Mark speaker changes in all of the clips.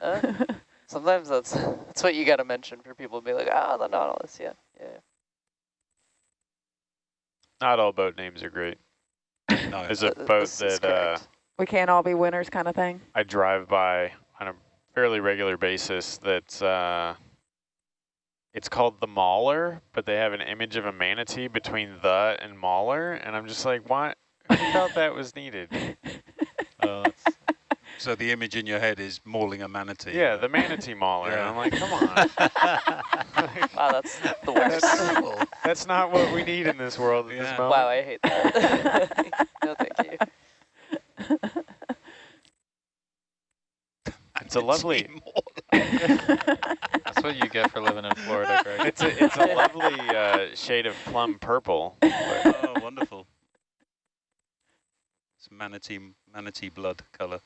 Speaker 1: Uh, sometimes that's that's what you got to mention for people to be like, ah, the Nautilus, yeah, yeah.
Speaker 2: Not all boat names are great.
Speaker 3: no.
Speaker 2: There's a boat
Speaker 1: this
Speaker 2: that uh,
Speaker 4: we can't all be winners kind of thing.
Speaker 2: I drive by on a fairly regular basis that's, uh, it's called the Mauler, but they have an image of a manatee between the and Mauler, and I'm just like, what? Who thought that was needed?
Speaker 5: Oh, that's,
Speaker 3: So the image in your head is mauling a manatee.
Speaker 2: Yeah, the manatee Mauler. And
Speaker 3: Yeah.
Speaker 2: I'm like, come on.
Speaker 1: Wow, that's the worst.
Speaker 3: terrible.
Speaker 2: That's not what we need in this world at
Speaker 3: Yeah.
Speaker 2: this moment.
Speaker 1: wow, I hate that. no, thank you.
Speaker 2: It's a lovely,
Speaker 5: that's what you get for living in Florida, Greg.
Speaker 2: it's a, it's a lovely uh, shade of plum purple.
Speaker 3: oh, wonderful. It's manatee, manatee blood color.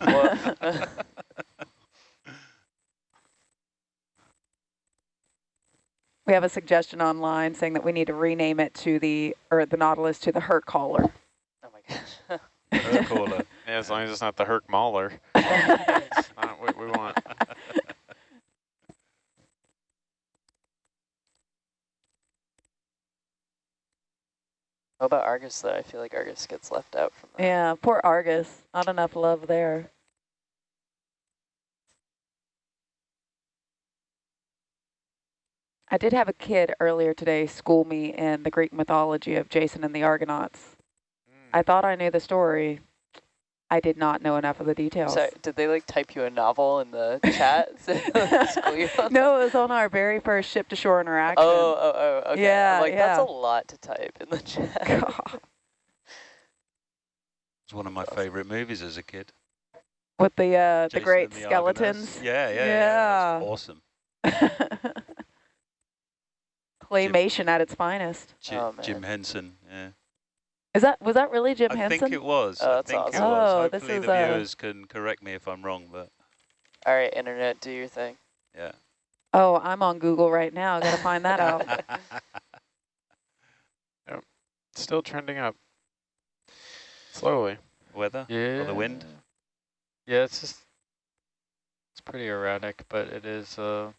Speaker 1: Well,
Speaker 4: We have a suggestion online saying that we need to rename it to the, or the Nautilus to the Hurt Caller.
Speaker 1: oh my gosh.
Speaker 3: Her caller.
Speaker 2: Yeah, as long as it's not the Herc Mauler. It's not what we want.
Speaker 1: What about Argus though? I feel like Argus gets left out from that.
Speaker 4: Yeah, poor Argus. Not enough love there. I did have a kid earlier today school me in the Greek mythology of Jason and the Argonauts. Hmm. I thought I knew the story. I did not know enough of the details.
Speaker 1: So did they like type you a novel in the chat? School you on
Speaker 4: no, it was on our very first ship to shore interaction.
Speaker 1: Oh, oh, oh, okay.
Speaker 4: Yeah,
Speaker 1: I'm like, that's a lot to type in the chat.
Speaker 4: God.
Speaker 3: It's one of my favorite movies as a kid.
Speaker 4: With the uh, the great
Speaker 3: and the Argonauts.
Speaker 4: skeletons.
Speaker 3: Yeah, yeah, yeah.
Speaker 4: Yeah.
Speaker 3: It's awesome.
Speaker 4: Claymation at its finest.
Speaker 3: Jim,
Speaker 1: Oh,
Speaker 3: Jim. Henson, yeah.
Speaker 4: Is that was that really Jim
Speaker 3: I
Speaker 4: Henson?
Speaker 3: think it was.
Speaker 1: Oh,
Speaker 3: I
Speaker 1: that's
Speaker 3: think
Speaker 1: awesome.
Speaker 3: it was.
Speaker 4: Oh, this
Speaker 3: Hopefully
Speaker 4: is,
Speaker 3: the
Speaker 4: uh,
Speaker 3: viewers can correct me if I'm wrong, but
Speaker 1: All right, internet, do your thing.
Speaker 3: yeah.
Speaker 4: Oh, I'm on Google right now. I Got to find that out. Yep.
Speaker 2: Still trending up. Slowly.
Speaker 3: Weather?
Speaker 5: Yeah.
Speaker 3: Or the wind?
Speaker 5: Yeah, it's just, it's pretty erratic, but it is, uh,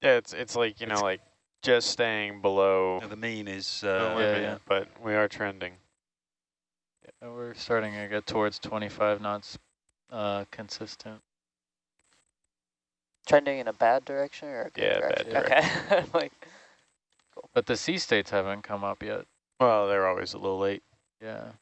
Speaker 2: Yeah, it's it's like, you know, like just staying below
Speaker 3: the mean is
Speaker 2: the
Speaker 3: uh,
Speaker 5: yeah,
Speaker 2: limit,
Speaker 5: yeah.
Speaker 2: but we are trending.
Speaker 5: Yeah, we're starting to get towards 25 knots, uh, consistent.
Speaker 1: Trending in a bad direction or a good
Speaker 2: Yeah, bad
Speaker 1: direction? Okay. I'm like,
Speaker 5: But the sea states haven't come up yet.
Speaker 2: Well, they're always a little late.
Speaker 5: Yeah.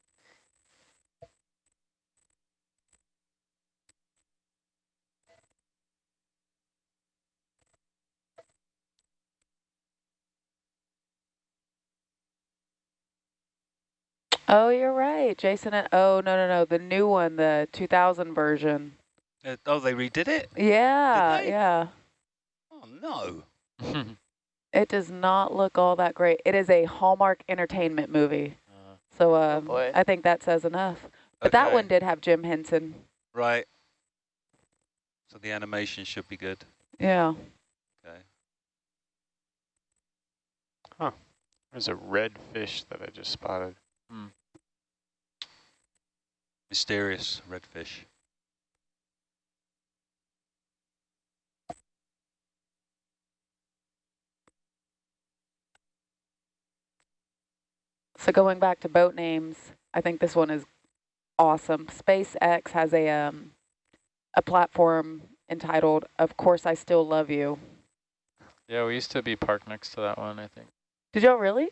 Speaker 4: Oh, you're right, Jason. And, oh no no no, the new one, the 2000 version.
Speaker 3: uh, oh, they redid it?
Speaker 4: Yeah, yeah.
Speaker 3: Oh, no.
Speaker 4: It does not look all that great. It is a Hallmark Entertainment movie,
Speaker 5: Uh,
Speaker 4: so um,
Speaker 1: boy.
Speaker 4: I think that says enough. But that one did have Jim Henson.
Speaker 3: Right. So the animation should be good.
Speaker 4: Yeah.
Speaker 3: Okay. Huh.
Speaker 2: There's a red fish that I just spotted.
Speaker 3: Mysterious redfish.
Speaker 4: So going back to boat names, I think this one is awesome. SpaceX has a um, a platform entitled "Of Course I Still Love You."
Speaker 5: yeah, we used to be parked next to that one, I think.
Speaker 4: Did y'all really?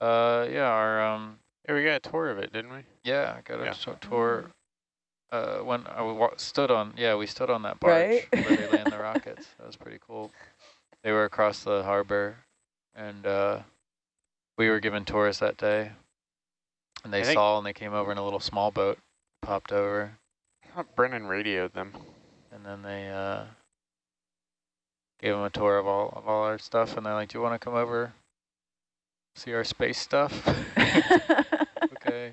Speaker 5: Uh, yeah, our, um,
Speaker 2: Yeah, we got a tour of it, didn't we?
Speaker 5: yeah, I got a
Speaker 2: Yeah.
Speaker 5: t- tour. Uh, when I stood on, yeah, we stood on that barge
Speaker 4: Right.
Speaker 5: where they land the rockets. That was pretty cool. They were across the harbor, and uh, we were given tours that day. And they
Speaker 2: I
Speaker 5: saw, and they came over in a little small boat, popped over,
Speaker 2: I Brennan radioed them.
Speaker 5: and then they uh, gave them a tour of all of all our stuff, and they're like, "Do you want to come over, see our space stuff?" okay.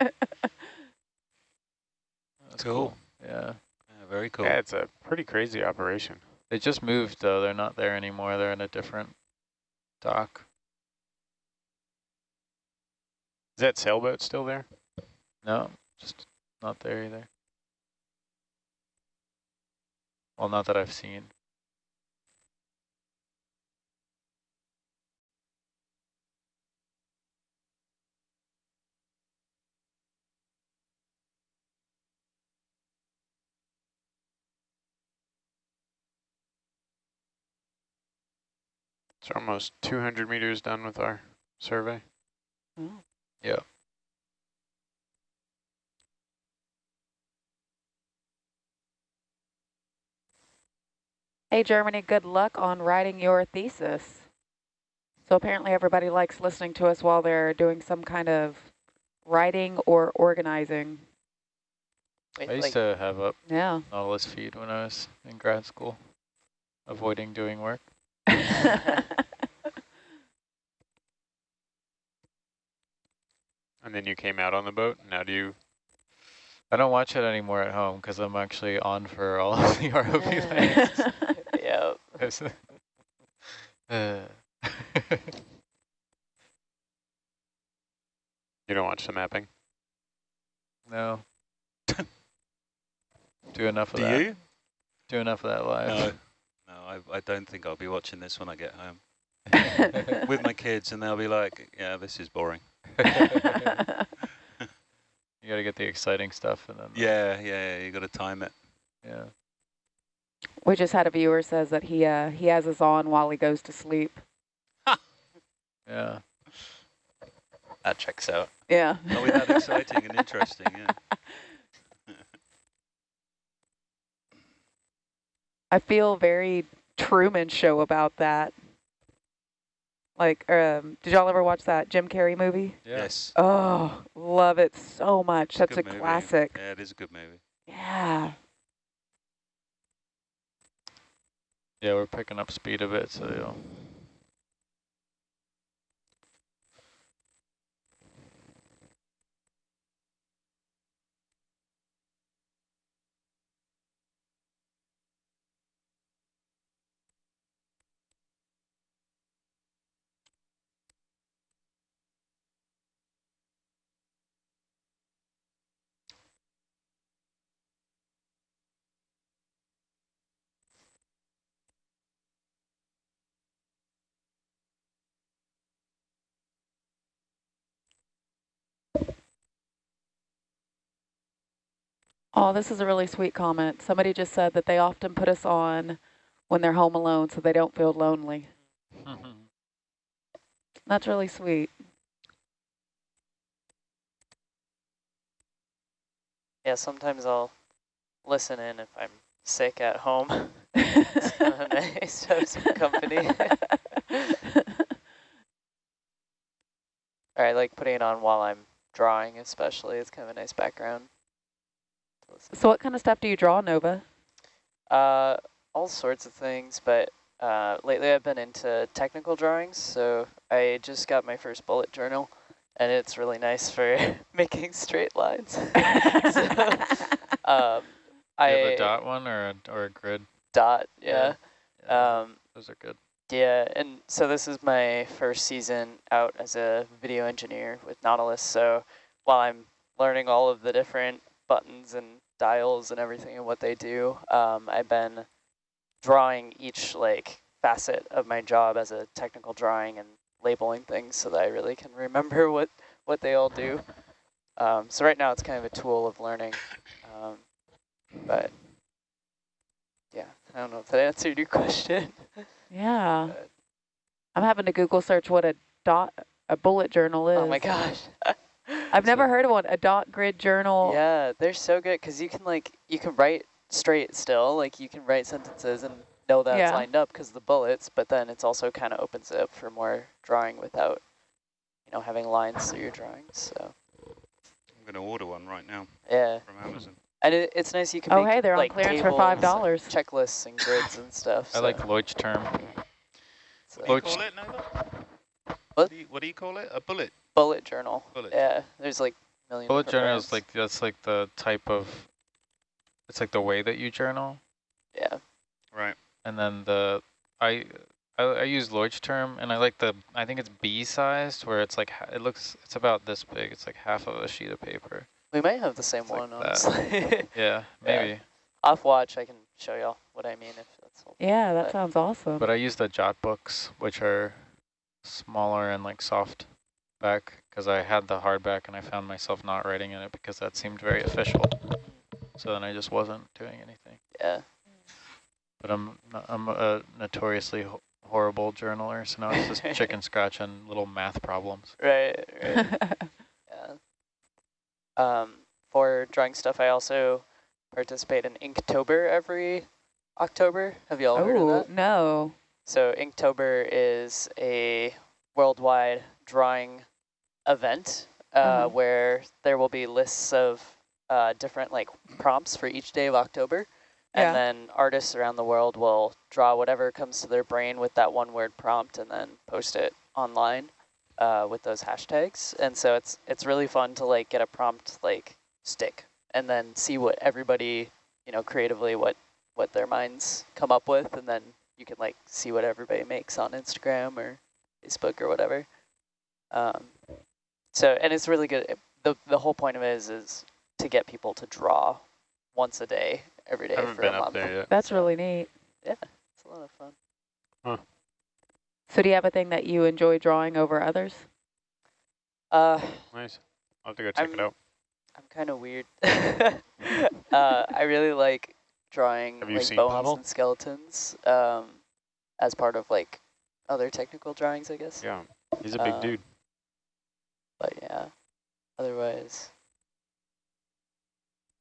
Speaker 5: That's
Speaker 3: Cool.
Speaker 5: Yeah.
Speaker 3: Yeah, very cool.
Speaker 2: Yeah, it's a pretty crazy operation.
Speaker 5: They just moved though. They're not there anymore. They're in a different dock.
Speaker 2: Is that sailboat still there?
Speaker 5: No, just not there either. Well, not that I've seen.
Speaker 2: It's almost 200 meters done with our survey.
Speaker 4: Oh.
Speaker 5: Yeah.
Speaker 4: Hey, Germany, good luck on writing your thesis. So apparently everybody likes listening to us while they're doing some kind of writing or organizing.
Speaker 1: Wait,
Speaker 5: I used
Speaker 1: like,
Speaker 5: to have a
Speaker 4: Yeah.
Speaker 5: Nautilus feed when I was in grad school, avoiding doing work.
Speaker 2: And then you came out on the boat. Now do you?
Speaker 5: I don't watch it anymore at home because I'm actually on for all of the ROV lands.
Speaker 1: yeah.
Speaker 5: Uh,
Speaker 2: You don't watch the mapping?
Speaker 5: no. Do enough of
Speaker 3: Do
Speaker 5: that.
Speaker 3: you?
Speaker 5: Do enough of that live.
Speaker 3: No, no, I, I don't think I'll be watching this when I get home with my kids, and they'll be like, "Yeah, this is boring."
Speaker 5: you got to get the exciting stuff and then.
Speaker 3: Yeah, yeah, yeah you got to time it.
Speaker 5: Yeah.
Speaker 4: we just had a viewer says that he uh, he has us on while he goes to sleep.
Speaker 5: Yeah. That checks out.
Speaker 4: Yeah.
Speaker 3: Are we that exciting and interesting? Yeah.
Speaker 4: I feel very Truman Show about that. Like, um, did y'all ever watch that Jim Carrey movie?
Speaker 5: Yeah.
Speaker 3: Yes.
Speaker 4: Oh, love it so much. That's a
Speaker 3: Good movie.
Speaker 4: classic.
Speaker 3: Yeah, it is a good movie.
Speaker 4: Yeah.
Speaker 5: Yeah, we're picking up speed a bit, so
Speaker 4: Oh, this is a really sweet comment. Somebody just said that they often put us on when they're home alone so they don't feel lonely. Mm-hmm. That's really sweet.
Speaker 1: Yeah, sometimes I'll listen in if I'm sick at home. it's kind of nice to have some company. or I like putting it on while I'm drawing especially. It's kind of a nice background. To listen
Speaker 4: so what kind of stuff do you draw, Nova?
Speaker 1: Uh, all sorts of things, but uh, lately I've been into technical drawings. So I just got my first bullet journal, and it's really nice for making straight lines. um,
Speaker 5: you
Speaker 1: I
Speaker 5: have a dot one or a, or a grid?
Speaker 1: dot, yeah.
Speaker 5: Yeah,
Speaker 1: Um,
Speaker 5: those are good.
Speaker 1: yeah, and so this is my first season out as a video engineer with Nautilus. So while I'm learning all of the different buttons and dials and everything and what they do, um, I've been drawing each like facet of my job as a technical drawing and labeling things so that I really can remember what, what they all do. Um, so right now it's kind of a tool of learning, um, but yeah, I don't know if that answered your question.
Speaker 4: yeah.
Speaker 1: but-
Speaker 4: I'm having to Google search what a dot, a bullet journal is.
Speaker 1: Oh my gosh.
Speaker 4: I've never heard of one. A dot grid journal.
Speaker 1: Yeah, they're so good because you can like you can write straight still, like you can write sentences and know that it's lined up because the bullets, but then it's also kind of opens it up for more drawing without, you know, having lines through your drawings. So
Speaker 3: I'm going to order one right now
Speaker 1: yeah,
Speaker 3: from Amazon.
Speaker 1: and it, it's nice you can.
Speaker 4: Oh,
Speaker 1: make,
Speaker 4: hey, they're on
Speaker 1: like,
Speaker 4: clearance for
Speaker 1: tables,
Speaker 4: $5.
Speaker 1: Checklists and grids and stuff.
Speaker 5: I
Speaker 1: so
Speaker 5: like Leuchtturm.
Speaker 1: it's
Speaker 3: What do you call it, Nova?
Speaker 1: What?
Speaker 3: what do you call it? A bullet?
Speaker 1: Bullet journal.
Speaker 3: Bullet
Speaker 1: Yeah, there's like a million.
Speaker 5: Bullet
Speaker 1: different
Speaker 5: journal is like that's like the type of. It's like the way that you journal,
Speaker 1: yeah.
Speaker 3: Right.
Speaker 5: and then the I. I, I use term, and I like the, I think it's B-sized, where it's like, it looks, it's about this big. It's like half of a sheet of paper.
Speaker 1: We might have the same
Speaker 5: It's
Speaker 1: one,
Speaker 5: that.
Speaker 1: honestly.
Speaker 5: Yeah, maybe.
Speaker 1: Off watch, I can show y'all what I mean if that's.
Speaker 4: Yeah, that
Speaker 1: But-
Speaker 4: sounds awesome.
Speaker 5: But I use the jot books, which are smaller and like soft back, because I had the hardback and I found myself not writing in it because that seemed very official. So then I just wasn't doing anything.
Speaker 1: Yeah.
Speaker 5: But I'm I'm a notoriously ho horrible journaler, so now it's just chicken scratch and little math problems.
Speaker 1: Right, right. yeah. Um, for drawing stuff, I also participate in Inktober every October. Have y'all heard of
Speaker 4: oh,
Speaker 1: that?
Speaker 4: no.
Speaker 1: So Inktober is a worldwide drawing event uh,
Speaker 4: Mhm.
Speaker 1: where there will be lists of uh, different like prompts for each day of October.
Speaker 4: Yeah.
Speaker 1: And then artists around the world will draw whatever comes to their brain with that one word prompt and then post it online uh, with those hashtags. And so it's it's really fun to like get a prompt like stick and then see what everybody, you know, creatively what what their minds come up with and then you can like see what everybody makes on Instagram or Facebook or whatever. Um, so and it's really good. The the whole point of it is is to get people to draw once a day every day for a month.
Speaker 2: there yet.
Speaker 4: That's really neat.
Speaker 1: Yeah, it's a lot of fun. Huh.
Speaker 4: So do you have a thing that you enjoy drawing over others?
Speaker 1: Uh,
Speaker 2: Nice. I'll have to go check it
Speaker 1: I'm-
Speaker 2: out.
Speaker 1: I'm kind of weird. uh, I really like drawing
Speaker 2: Have you
Speaker 1: like
Speaker 2: seen
Speaker 1: bones
Speaker 2: Pavel?
Speaker 1: and skeletons um, as part of like other technical drawings, I guess.
Speaker 2: Yeah, he's a big
Speaker 1: Uh,
Speaker 2: dude.
Speaker 1: But yeah, otherwise,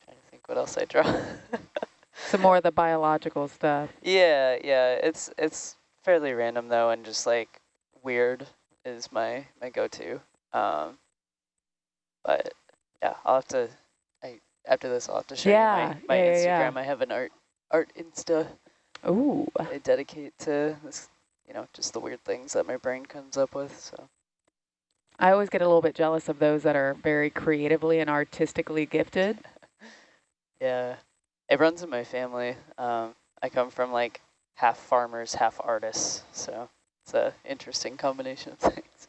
Speaker 1: I'm trying to think what else I draw.
Speaker 4: Some more of the biological stuff.
Speaker 1: yeah, yeah, it's it's fairly random though, and just like weird is my my go-to. Um, but yeah, I'll have to. I after this, I'll have to show
Speaker 4: Yeah,
Speaker 1: you my, my
Speaker 4: yeah, yeah, yeah.
Speaker 1: Instagram. I have an art art Insta
Speaker 4: Ooh.
Speaker 1: I dedicate to this, you know, just the weird things that my brain comes up with. So
Speaker 4: I always get a little bit jealous of those that are very creatively and artistically gifted.
Speaker 1: yeah, it runs in my family. Um, I come from like half farmers, half artists, so it's a interesting combination of things.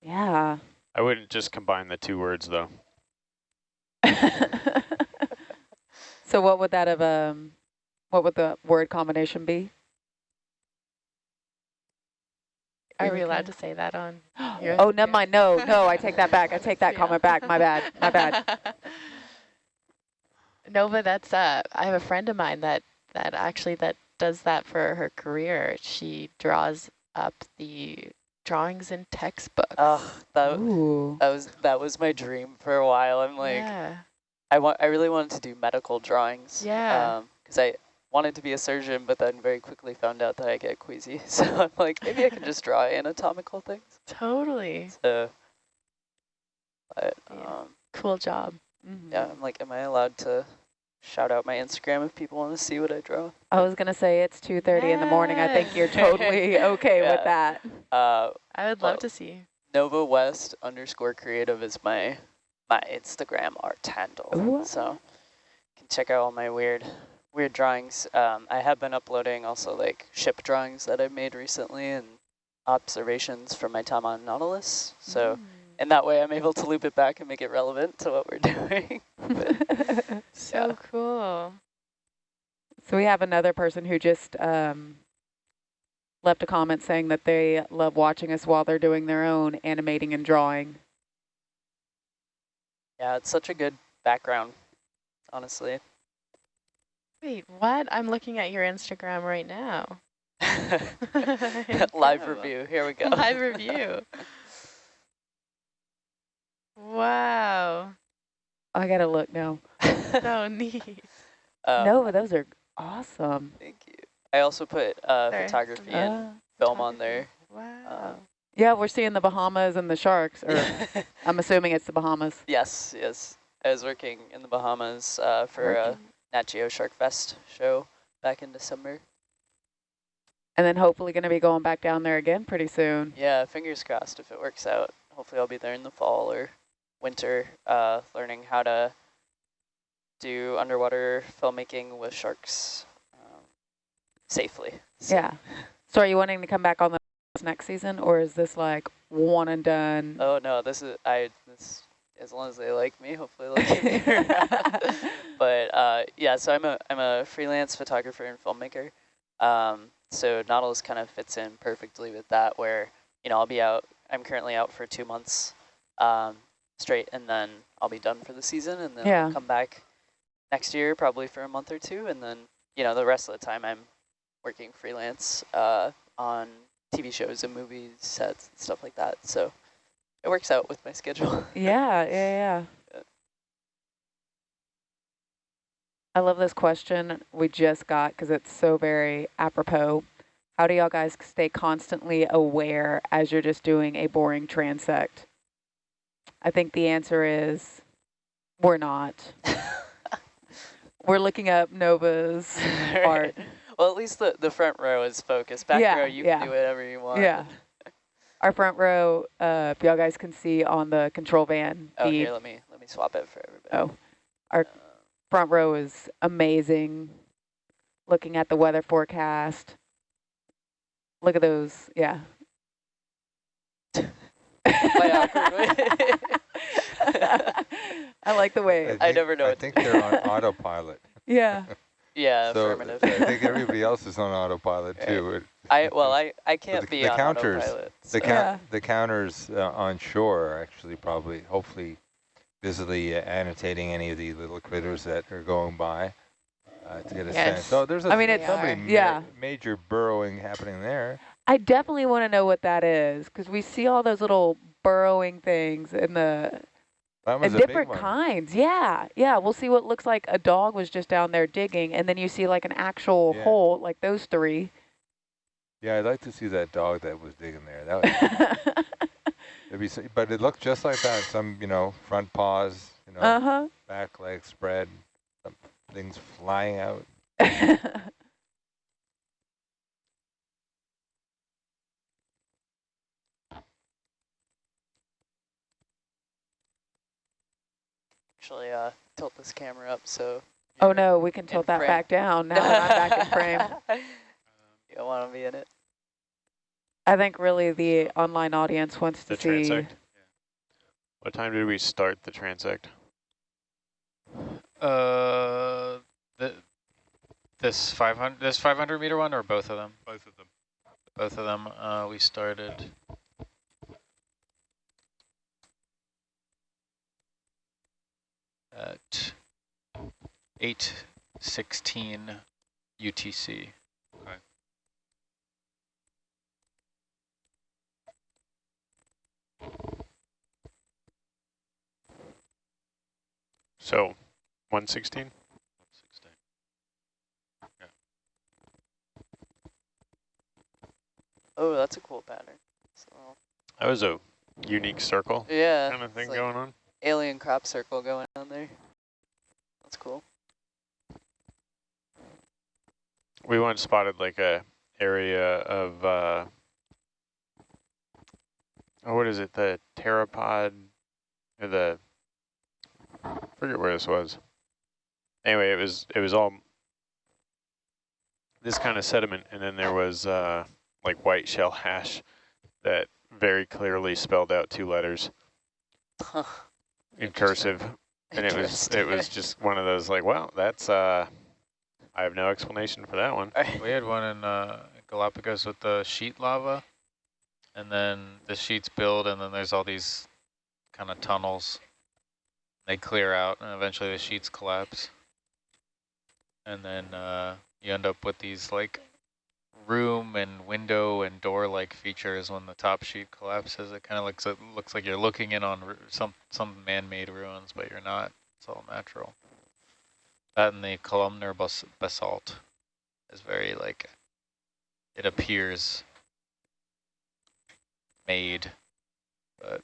Speaker 4: Yeah.
Speaker 2: I wouldn't just combine the two words though.
Speaker 4: so what would that have, um, what would the word combination be?
Speaker 6: Are we allowed to say that on? your
Speaker 4: Oh, never mind. No, no, I take that back. I take that
Speaker 6: Yeah.
Speaker 4: comment back. My bad. My bad.
Speaker 6: Nova, that's uh I have a friend of mine that that actually that does that for her career. She draws up the drawings in textbooks.
Speaker 1: Oh, that
Speaker 4: Ooh.
Speaker 1: that was that was my dream for a while. I'm like,
Speaker 6: yeah.
Speaker 1: I want, I really wanted to do medical drawings.
Speaker 6: Yeah.
Speaker 1: Because I wanted to be a surgeon, but then very quickly found out that I get queasy. So I'm like, maybe I can just draw anatomical things.
Speaker 6: Totally.
Speaker 1: So, but
Speaker 6: Yeah.
Speaker 1: um,
Speaker 6: Cool job.
Speaker 4: Mhm.
Speaker 1: yeah, I'm like, am I allowed to shout out my Instagram if people want to see what I draw?
Speaker 4: I was going to say it's 2.30 in the morning. I think you're totally okay with that.
Speaker 1: Uh,
Speaker 6: I would
Speaker 1: Well,
Speaker 6: love to see.
Speaker 1: Nova West underscore creative is my my Instagram art handle.
Speaker 4: Ooh.
Speaker 1: So you can check out all my weird weird drawings. Um, I have been uploading also like ship drawings that I've made recently and observations from my time on Nautilus. So
Speaker 6: Mm.
Speaker 1: in that way I'm able to loop it back and make it relevant to what we're doing. But
Speaker 6: So
Speaker 1: yeah.
Speaker 6: cool.
Speaker 4: So we have another person who just um, left a comment saying that they love watching us while they're doing their own animating and drawing.
Speaker 1: yeah, it's such a good background, honestly.
Speaker 6: Wait, what? I'm looking at your Instagram right now.
Speaker 1: Live review, here we go.
Speaker 6: Live review. Wow.
Speaker 4: I gotta look now.
Speaker 6: So neat.
Speaker 1: Um,
Speaker 4: no, but those are awesome.
Speaker 1: Thank you. I also put uh,
Speaker 6: Sorry,
Speaker 1: photography
Speaker 6: somebody-
Speaker 1: and
Speaker 4: Uh,
Speaker 1: film on there.
Speaker 6: Wow.
Speaker 4: yeah, we're seeing the Bahamas and the sharks, or I'm assuming it's the Bahamas.
Speaker 1: yes, yes. I was working in the Bahamas uh, for a
Speaker 6: Working.
Speaker 1: Nat Geo Shark Fest show back in December.
Speaker 4: And then hopefully going to be going back down there again pretty soon.
Speaker 1: Yeah, fingers crossed if it works out. Hopefully I'll be there in the fall or winter uh, learning how to do underwater filmmaking with sharks um, safely. So-
Speaker 4: Yeah. So are you wanting to come back on the next season, or is this like one and done?
Speaker 1: Oh no, this is I this as long as they like me, hopefully they'll keep me but uh, yeah, so I'm a I'm a freelance photographer and filmmaker. Um, so Nautilus kind of fits in perfectly with that, where you know I'll be out. I'm currently out for two months um, straight, and then I'll be done for the season, and then
Speaker 4: Yeah.
Speaker 1: I'll come back next year probably for a month or two, and then you know the rest of the time I'm working freelance uh, on TV shows and movies, sets, and stuff like that. So it works out with my schedule.
Speaker 4: Yeah, yeah, yeah. I love this question we just got because it's so very apropos. How do y'all guys stay constantly aware as you're just doing a boring transect? I think the answer is we're not. we're looking up Nova's art.
Speaker 1: Well, at least the, the front row is focused. Back
Speaker 4: Yeah,
Speaker 1: row, you
Speaker 4: yeah.
Speaker 1: can do whatever you want.
Speaker 4: Yeah. Our front row, uh, if y'all guys can see on the control van,
Speaker 1: Oh, here, let me let me swap it for everybody.
Speaker 4: Oh, our
Speaker 1: Uh,
Speaker 4: front row is amazing. Looking at the weather forecast. Look at those, yeah.
Speaker 1: my awkward.
Speaker 4: I like the way,
Speaker 1: I
Speaker 7: think-
Speaker 1: never know
Speaker 7: I think they're on autopilot.
Speaker 4: yeah.
Speaker 1: Yeah,
Speaker 7: so
Speaker 1: affirmative.
Speaker 7: I think everybody else is on autopilot too. It-
Speaker 1: I well, I I can't
Speaker 7: the-
Speaker 1: be
Speaker 7: the
Speaker 1: on
Speaker 7: counters-
Speaker 1: autopilot.
Speaker 7: The,
Speaker 1: so-
Speaker 7: count,
Speaker 4: Yeah.
Speaker 7: the counters uh, on shore are actually probably, hopefully, visibly uh, annotating any of the little critters that are going by uh, to get a
Speaker 6: Yes.
Speaker 7: sense. So there's a,
Speaker 4: I mean, it's-
Speaker 7: somebody ma-
Speaker 4: yeah.
Speaker 7: major burrowing happening there.
Speaker 4: I definitely want to know what that is because we see all those little burrowing things in the different kinds. Yeah, yeah. We'll see what looks like a dog was just down there digging, and then you see like an actual
Speaker 7: Yeah.
Speaker 4: hole, like those three.
Speaker 7: Yeah, I'd like to see that dog that was digging there. That would, be, but it looked just like that. Some, you know, front paws, you know,
Speaker 4: uh huh.
Speaker 7: back legs spread, things flying out.
Speaker 1: Actually, uh, tilt this camera up so.
Speaker 4: oh no, we can tilt that
Speaker 1: frame.
Speaker 4: back down now that I'm back in frame.
Speaker 1: you don't want to be in it.
Speaker 4: I think really the online audience wants to
Speaker 2: The
Speaker 4: see.
Speaker 2: transect? What time did we start the transect?
Speaker 5: Uh, the, this 500, this 500 meter one or both of them?
Speaker 3: Both of them.
Speaker 5: Both of them. Uh, we started. At 8:16 UTC. Okay.
Speaker 2: So, 116?
Speaker 3: 16.
Speaker 1: Oh, that's a cool pattern. So,
Speaker 2: That was a unique circle
Speaker 1: yeah.
Speaker 2: kind of thing
Speaker 1: like
Speaker 2: going on.
Speaker 1: Alien crop circle going on there. That's cool.
Speaker 2: We once spotted like a area of, uh, oh, what is it? The pteropod, or the, I forget where this was. Anyway, it was, it was all this kind of sediment, and then there was uh, like white shell hash that very clearly spelled out two letters in cursive. And it was, it was just one of those like, wow, that's, uh, I have no explanation for that one.
Speaker 5: We had one in uh, Galapagos with the sheet lava, and then the sheets build, and then there's all these kind of tunnels. They clear out, and eventually the sheets collapse. And then uh, you end up with these like room and window and door-like features when the top sheet collapses. It kind of looks it looks like you're looking in on some some man-made ruins, but you're not. It's all natural. That and the columnar bas basalt is very like it appears made, but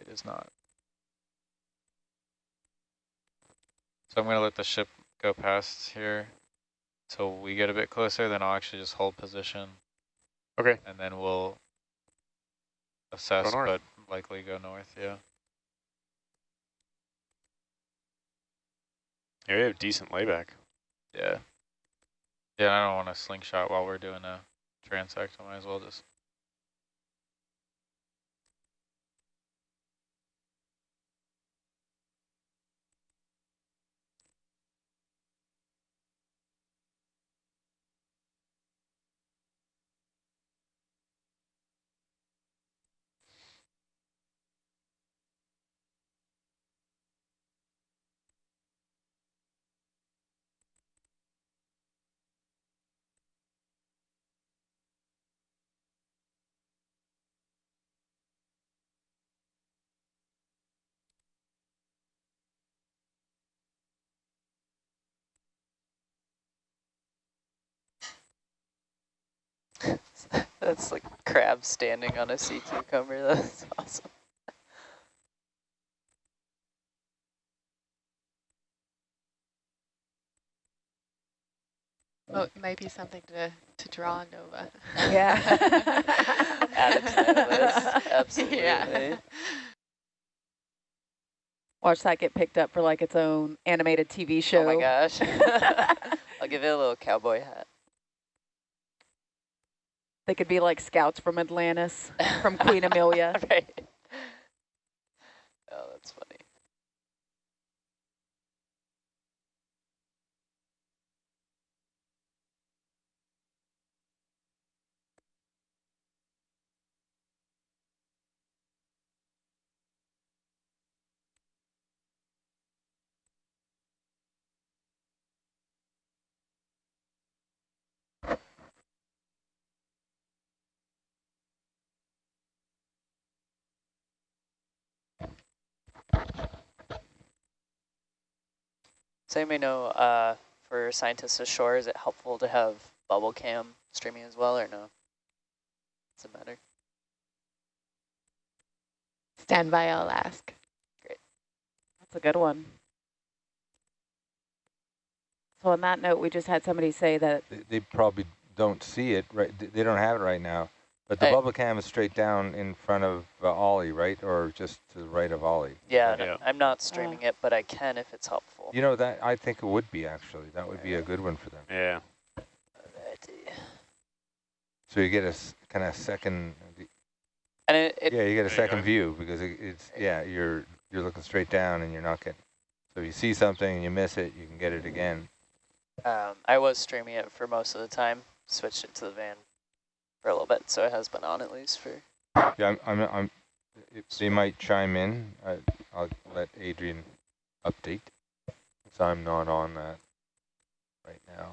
Speaker 5: it is not. So I'm going to let the ship go past here till we get a bit closer, then I'll actually just hold position.
Speaker 2: Okay.
Speaker 5: And then we'll assess, but likely go north, yeah.
Speaker 2: Yeah, we have decent layback.
Speaker 5: Yeah. Yeah, I don't want to slingshot while we're doing a transect. I might as well just.
Speaker 1: That's like crab standing on a sea cucumber. That's awesome.
Speaker 6: Oh, it might be something to, to draw, Nova.
Speaker 4: Yeah.
Speaker 1: Add it to list. Absolutely.
Speaker 6: Yeah.
Speaker 4: Watch that get picked up for like its own animated TV show.
Speaker 1: Oh my gosh. I'll give it a little cowboy hat.
Speaker 4: They could be like scouts from Atlantis, from Queen Amelia.
Speaker 1: right. Oh, that's funny. So you may know, uh, for scientists ashore, is it helpful to have bubble cam streaming as well, or no? Does it matter?
Speaker 6: Stand by, I'll ask. Great.
Speaker 4: That's a good one. So on that note, we just had somebody say that
Speaker 7: They, they probably don't see it, right? They- They don't have it right now. But the
Speaker 1: Hey.
Speaker 7: bubble cam is straight down in front of uh, Ollie, right? Or just to the right of Ollie?
Speaker 1: Yeah,
Speaker 2: Yeah.
Speaker 1: no, I'm not streaming it, but I can if it's helpful.
Speaker 7: You know, that I think it would be actually. That would be a good one for them.
Speaker 2: Yeah.
Speaker 7: So you get a kind of second,
Speaker 1: And it, it
Speaker 7: yeah, you get a second view because it, it's, yeah, you're you're looking straight down and you're not getting, so if you see something and you miss it, you can get it again.
Speaker 1: um, I was streaming it for most of the time, switched it to the van for a little bit, so it has been on at least for
Speaker 7: Yeah, I'm, I'm, I'm if they might chime in. I, I'll let Adrian update, because I'm not on that right now.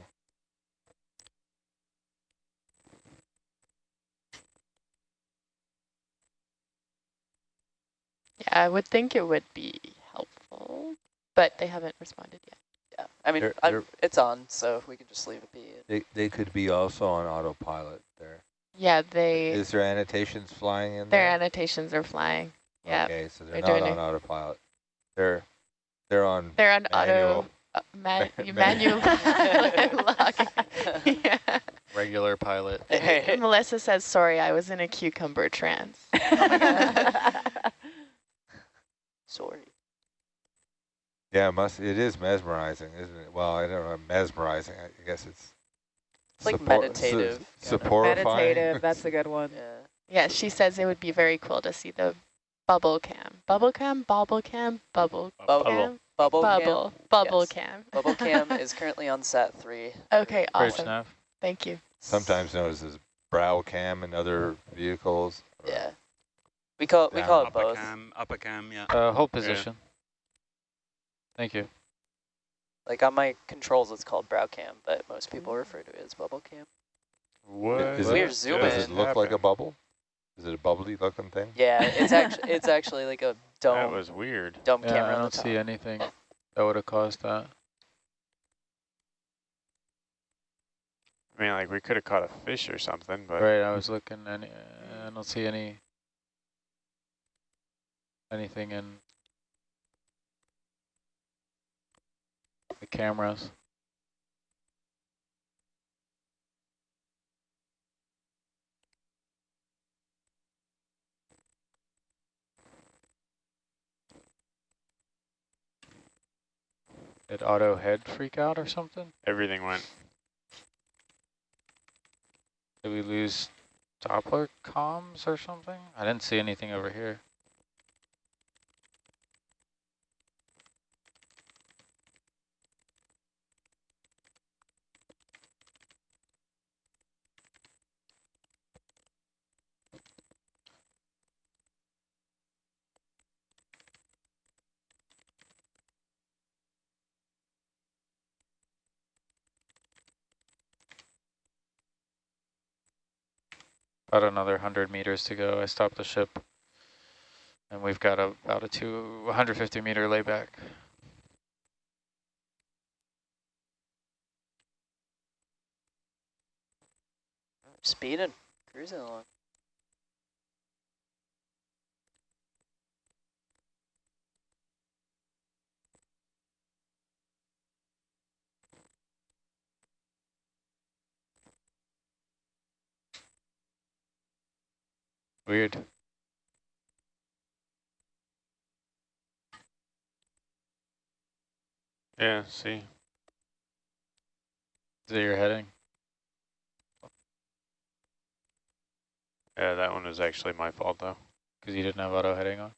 Speaker 6: Yeah, I would think it would be helpful, but they haven't responded yet.
Speaker 1: Yeah, I mean,
Speaker 7: They're- they're-
Speaker 1: it's on, so we can just leave it be.
Speaker 7: They, they could be also on autopilot there.
Speaker 6: Yeah, they
Speaker 7: Is there annotations flying in
Speaker 6: their
Speaker 7: there?
Speaker 6: annotations are flying. Yeah,
Speaker 7: Okay, so they're,
Speaker 6: they're
Speaker 7: not on autopilot. They're they're on
Speaker 6: they're on
Speaker 7: Manual.
Speaker 6: auto uh, man,
Speaker 7: Ma-
Speaker 6: manual logging. yeah.
Speaker 5: Regular pilot.
Speaker 6: Melissa says, "Sorry, I was in a cucumber trance."
Speaker 1: Sorry.
Speaker 7: Yeah, it must it is mesmerizing, isn't it? Well, I don't know, mesmerizing. I guess it's
Speaker 1: It's like
Speaker 7: support-
Speaker 1: meditative,
Speaker 7: su-
Speaker 4: meditative. That's a good one.
Speaker 1: Yeah.
Speaker 6: Yeah, she says it would be very cool to see the bubble cam, bubble cam, bubble cam, bubble
Speaker 1: Bubble.
Speaker 6: cam,
Speaker 1: Bubble,
Speaker 6: bubble, bubble
Speaker 1: Yes.
Speaker 6: cam.
Speaker 1: Bubble cam is currently on sat three.
Speaker 6: Okay, awesome.
Speaker 5: nav.
Speaker 6: Thank you.
Speaker 7: Sometimes known as this brow cam in other vehicles.
Speaker 1: Yeah. We call we call it
Speaker 3: Upper
Speaker 1: both.
Speaker 3: cam, upper cam, yeah.
Speaker 5: Uh, hold position. Thank you.
Speaker 1: Like on my controls, it's called brow cam, but most people
Speaker 6: Mm.
Speaker 1: refer to it as bubble cam.
Speaker 2: What?
Speaker 7: Is
Speaker 1: We're
Speaker 7: it,
Speaker 1: zooming.
Speaker 7: Does it look like a bubble? Is it a bubbly looking thing?
Speaker 1: Yeah, it's actually it's actually like a dome.
Speaker 2: That
Speaker 1: dome
Speaker 2: was weird.
Speaker 1: dome
Speaker 5: Yeah,
Speaker 1: camera
Speaker 5: I don't see anything that would have caused that.
Speaker 2: I mean, like we could have caught a fish or something, but
Speaker 5: Right, I was looking and I don't see any anything in the cameras. Did auto head freak out or something?
Speaker 2: everything went.
Speaker 5: Did we lose Doppler comms or something? I didn't see anything over here. About another 100 meters to go. I stopped the ship. And we've got a, about a two, 150 meter layback.
Speaker 1: Speeding, cruising along.
Speaker 5: Weird.
Speaker 2: Yeah, see.
Speaker 5: Is it your heading?
Speaker 2: Yeah, that one was actually my fault though.
Speaker 5: Because you didn't have auto heading on?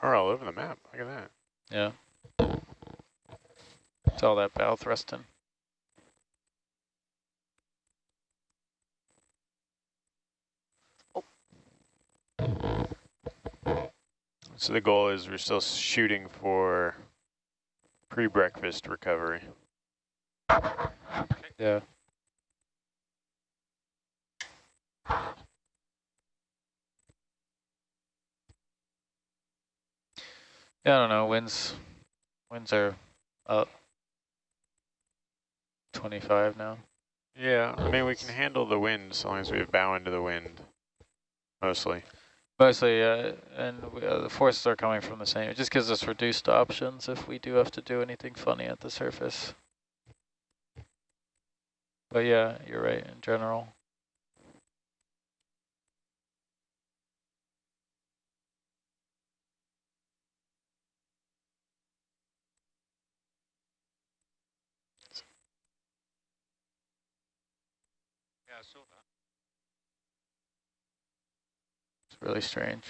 Speaker 2: We're all over the map. Look at that.
Speaker 5: Yeah. It's all that bow thrusting. Oh.
Speaker 2: So the goal is we're still shooting for pre-breakfast recovery.
Speaker 5: Yeah. Yeah, I don't know. Winds, winds are up 25 now.
Speaker 2: Yeah, I mean we can handle the wind as long as we bow into the wind, mostly.
Speaker 5: Mostly, yeah, and we, uh, the forces are coming from the same. It just gives us reduced options if we do have to do anything funny at the surface. But yeah, you're right in general. Really strange.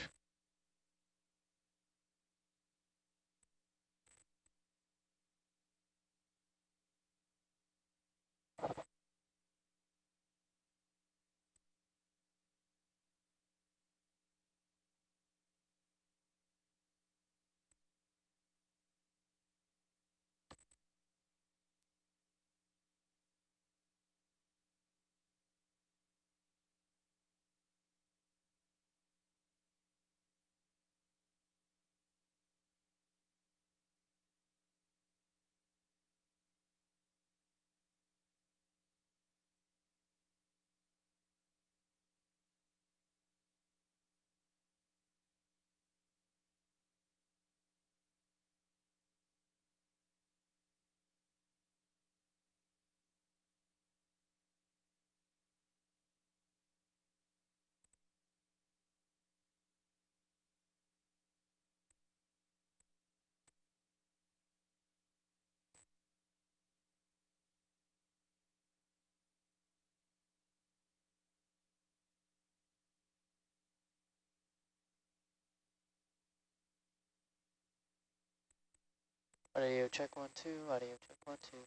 Speaker 1: Audio check one, two, audio check one, two.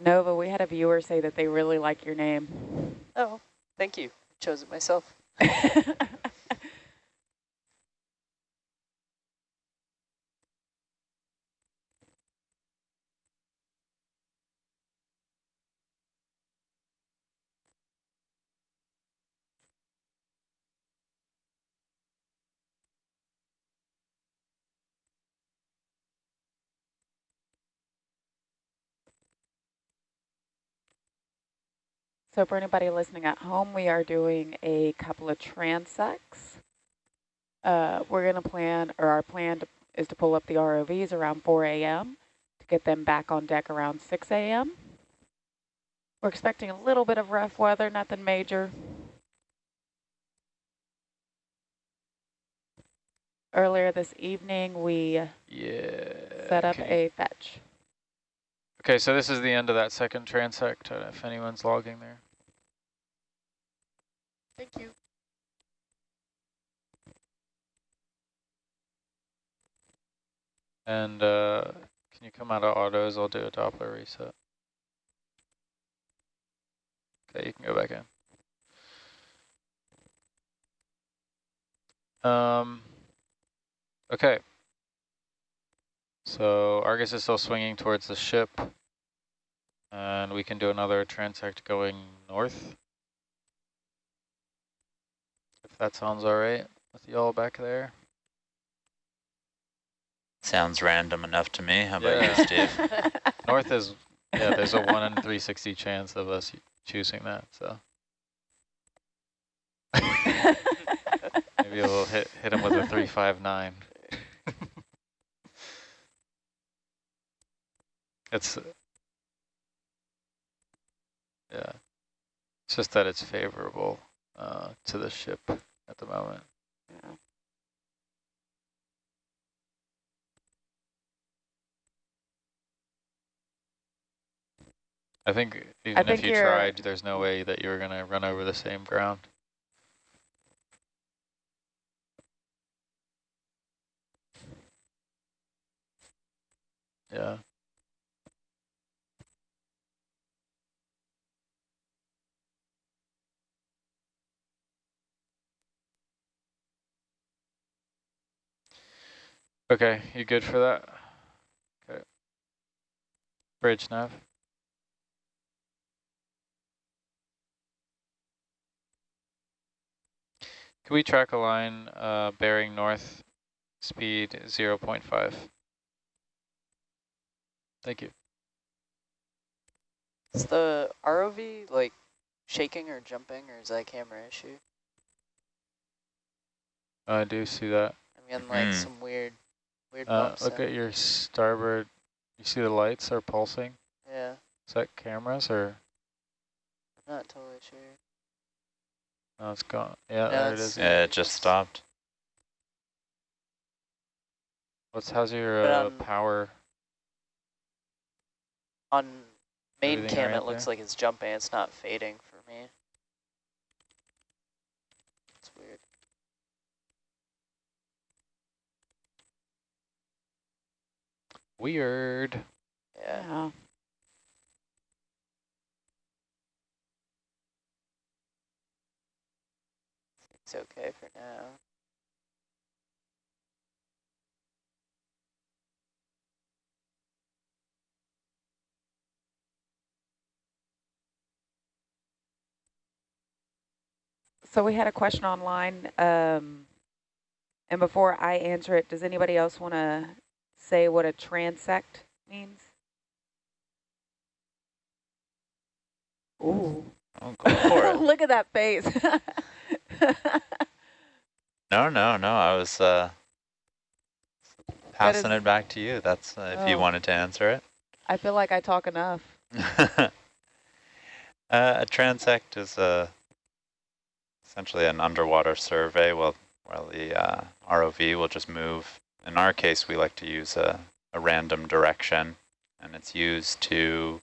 Speaker 4: Nova, we had a viewer say that they really like your name.
Speaker 1: Oh, thank you. I Chose it myself.
Speaker 4: So for anybody listening at home, we are doing a couple of transects. Uh, we're going to plan, or our plan to, is to pull up the ROVs around 4 a.m. to get them back on deck around 6 a.m. We're expecting a little bit of rough weather, nothing major. Earlier this evening, we
Speaker 5: Yeah.
Speaker 4: set up
Speaker 5: okay.
Speaker 4: a fetch.
Speaker 5: Okay, so this is the end of that second transect, uh, if anyone's logging there.
Speaker 6: Thank you.
Speaker 5: And uh, can you come out of autos? I'll do a Doppler reset. Okay, you can go back in. Um, okay. So Argus is still swinging towards the ship. And we can do another transect going north. If that sounds all right with y'all back there.
Speaker 8: Sounds random enough to me. How about
Speaker 5: Yeah.
Speaker 8: you, Steve?
Speaker 5: North is, yeah, there's a 1 in 360 chance of us choosing that, so. Maybe we'll hit, hit him with a 359. it's, yeah, it's just that it's favorable uh, to the ship at the moment.
Speaker 4: Yeah.
Speaker 5: I think even
Speaker 4: think
Speaker 5: if you tried, there's no way that you're going to run over the same ground. Yeah. Okay, you good for that? Okay. Bridge nav. Can we track a line uh, bearing north, speed 0 0.5? Thank you.
Speaker 1: Is the ROV like shaking or jumping or is that a camera issue?
Speaker 5: I do see that.
Speaker 1: I'm getting like
Speaker 8: Hmm.
Speaker 1: some weird, weird
Speaker 5: Uh, look
Speaker 1: in.
Speaker 5: at your starboard. You see the lights are pulsing?
Speaker 1: Yeah,
Speaker 5: Is that cameras or?
Speaker 1: I'm not totally sure.
Speaker 5: No, it's gone. Yeah,
Speaker 1: No,
Speaker 5: there
Speaker 1: it's-
Speaker 8: yeah, it just stopped.
Speaker 5: What's how's your
Speaker 1: But,
Speaker 5: uh,
Speaker 1: um,
Speaker 5: power?
Speaker 1: On main cam,
Speaker 5: right
Speaker 1: it looks
Speaker 5: there?
Speaker 1: like it's jumping. It's not fading for me. It's weird.
Speaker 5: Weird.
Speaker 1: Yeah. It's okay for now.
Speaker 4: So we had a question online, um, and before I answer it, does anybody else want to say what a transect means? Ooh.
Speaker 8: Oh, go for it.
Speaker 4: Look at that face.
Speaker 8: No, no, no. I was uh, passing
Speaker 4: is-
Speaker 8: it back to you. That's uh, if you
Speaker 4: Oh.
Speaker 8: wanted to answer it.
Speaker 4: I feel like I talk enough.
Speaker 8: uh, a transect is a essentially an underwater survey. Well, where the uh, ROV will just move. In our case, we like to use a, a random direction, and it's used to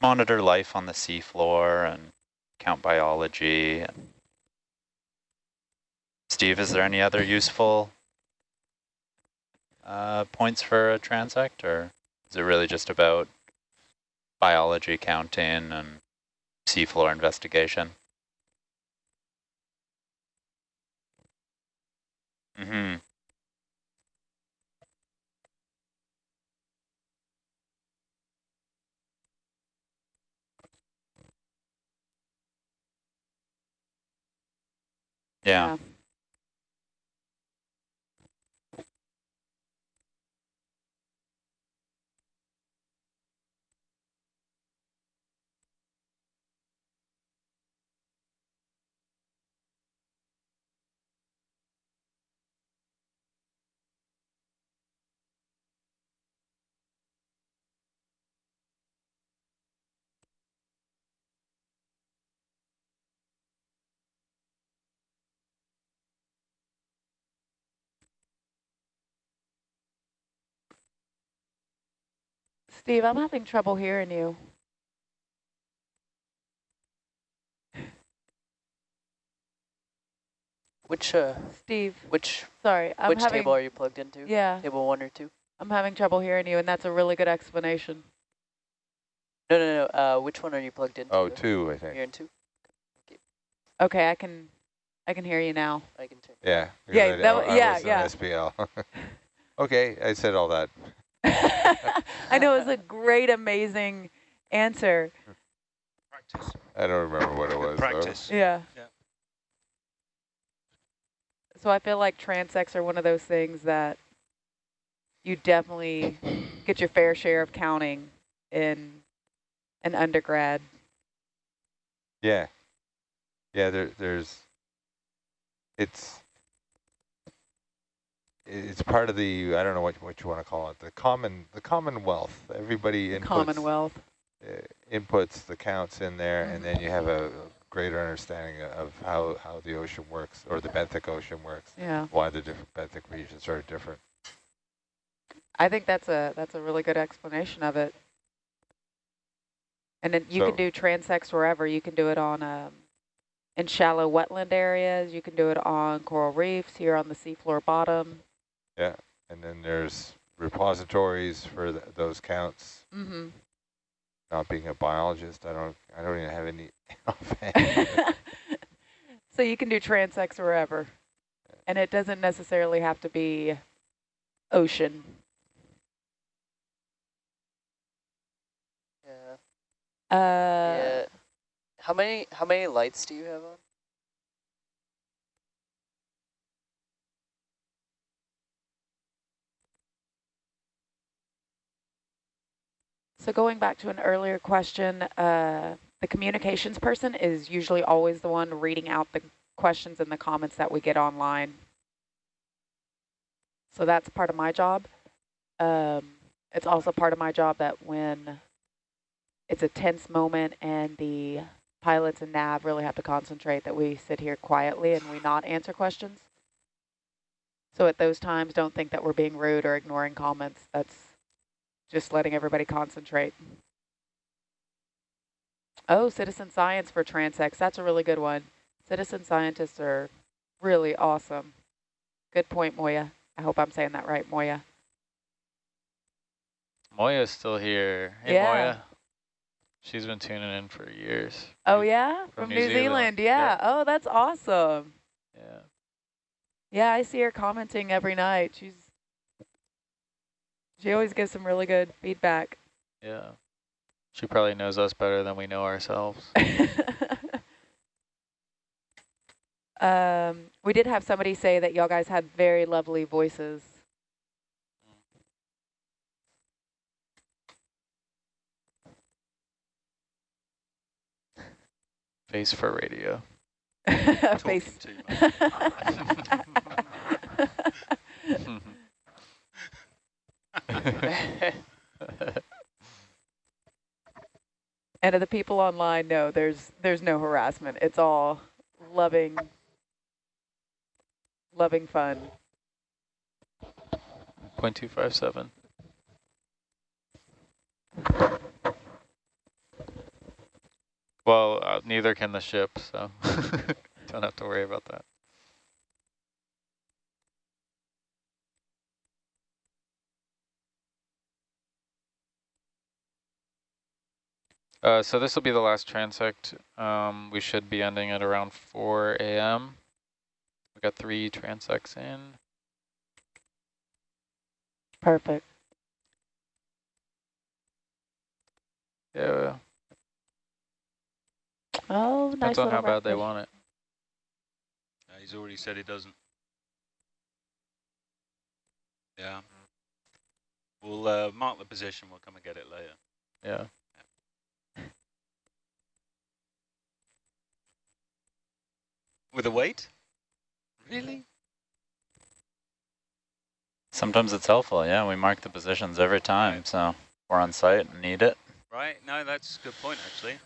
Speaker 8: monitor life on the seafloor and count biology. Steve, is there any other useful uh, points for a transect, or is it really just about biology counting and seafloor investigation? Mm-hmm. Yeah.
Speaker 4: Steve, I'm having trouble hearing you.
Speaker 1: Which uh,
Speaker 4: Steve,
Speaker 1: which
Speaker 4: sorry, I'm
Speaker 1: which
Speaker 4: having
Speaker 1: table are you plugged into?
Speaker 4: yeah,
Speaker 1: Table one or two?
Speaker 4: I'm having trouble hearing you, and that's a really good explanation.
Speaker 1: No, no, no. Uh, which one are you plugged into?
Speaker 7: Oh, two, I think.
Speaker 1: You're in two.
Speaker 4: Okay, I can, I can hear you now.
Speaker 1: I can turn.
Speaker 7: Yeah. because
Speaker 4: Yeah,
Speaker 7: I-
Speaker 4: that
Speaker 7: I-
Speaker 4: wa-
Speaker 7: I
Speaker 4: yeah,
Speaker 7: was in
Speaker 4: yeah.
Speaker 7: SPL. okay, I said all that.
Speaker 4: I know it was a great, amazing answer.
Speaker 3: Practice.
Speaker 7: I don't remember what it was. though.
Speaker 3: Practice.
Speaker 4: Yeah.
Speaker 3: Yeah.
Speaker 4: So I feel like transects are one of those things that you definitely get your fair share of counting in an undergrad.
Speaker 7: Yeah. Yeah, there, there's, it's, it's part of the, I don't know what, what you want to call it, the common, the commonwealth. Everybody inputs,
Speaker 4: Commonwealth.
Speaker 7: uh, inputs the counts in there,
Speaker 4: Mhm.
Speaker 7: and then you have a greater understanding of how, how the ocean works, or the benthic ocean works,
Speaker 4: Yeah.
Speaker 7: why the different benthic regions are different.
Speaker 4: I think that's a that's a really good explanation of it. And then you
Speaker 7: So-
Speaker 4: can do transects wherever. You can do it on um, in shallow wetland areas. You can do it on coral reefs here on the seafloor bottom.
Speaker 7: Yeah, and then there's repositories for th those counts.
Speaker 4: Mm-hmm.
Speaker 7: Not being a biologist, I don't, I don't even have any
Speaker 4: so you can do transects wherever, and it doesn't necessarily have to be ocean.
Speaker 1: Yeah.
Speaker 4: Uh,
Speaker 1: yeah. How many how many lights do you have on?
Speaker 4: So going back to an earlier question, uh, the communications person is usually always the one reading out the questions and the comments that we get online. So that's part of my job. Um, it's also part of my job that when it's a tense moment and the pilots and nav really have to concentrate that we sit here quietly and we not answer questions. So at those times, don't think that we're being rude or ignoring comments. That's just letting everybody concentrate. Oh, citizen science for transects. That's a really good one. Citizen scientists are really awesome. Good point, Moya. I hope I'm saying that right, Moya.
Speaker 5: Moya's still here. Hey,
Speaker 4: Yeah.
Speaker 5: Moya. She's been tuning in for years.
Speaker 4: Oh, yeah? From,
Speaker 5: From
Speaker 4: New,
Speaker 5: New
Speaker 4: Zealand.
Speaker 5: Zealand.
Speaker 4: Yeah. Oh, that's awesome.
Speaker 5: Yeah.
Speaker 4: Yeah, I see her commenting every night. She's She always gives some really good feedback.
Speaker 5: Yeah. She probably knows us better than we know ourselves.
Speaker 4: um, we did have somebody say that y'all guys had very lovely voices.
Speaker 5: Face for radio.
Speaker 4: Face. and the people online, no, there's there's no harassment. It's all loving, loving fun.
Speaker 5: Point two five seven. Well, uh, neither can the ship, so don't have to worry about that. Uh, so this will be the last transect. Um, we should be ending at around 4 a.m. We got three transects in.
Speaker 4: Perfect.
Speaker 5: Yeah,
Speaker 4: Oh, nice
Speaker 5: depends on how bad they want it.
Speaker 3: Yeah, he's already said he doesn't. Yeah. We'll uh, mark the position. We'll come and get it later.
Speaker 5: Yeah.
Speaker 3: With a weight? Really?
Speaker 8: Sometimes it's helpful, yeah. We mark the positions every time,
Speaker 3: Right.
Speaker 8: so we're on site and need it.
Speaker 3: Right. No, that's a good point, actually.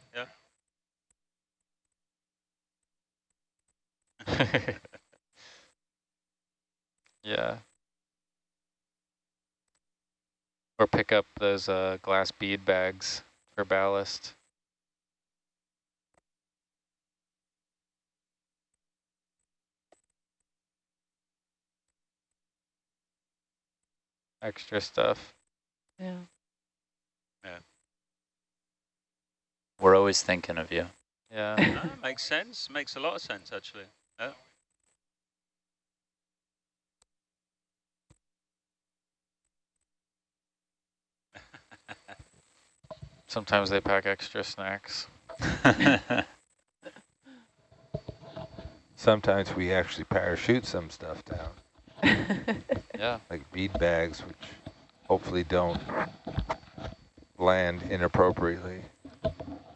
Speaker 3: Yeah.
Speaker 5: yeah. Or pick up those uh, glass bead bags for ballast. Extra stuff.
Speaker 4: Yeah. Yeah.
Speaker 8: We're always thinking of you.
Speaker 5: Yeah.
Speaker 3: No, makes sense. Makes a lot of sense, actually. Yeah.
Speaker 5: Sometimes they pack extra snacks.
Speaker 7: Sometimes we actually parachute some stuff down,
Speaker 5: Yeah.
Speaker 7: like bead bags, which hopefully don't land inappropriately.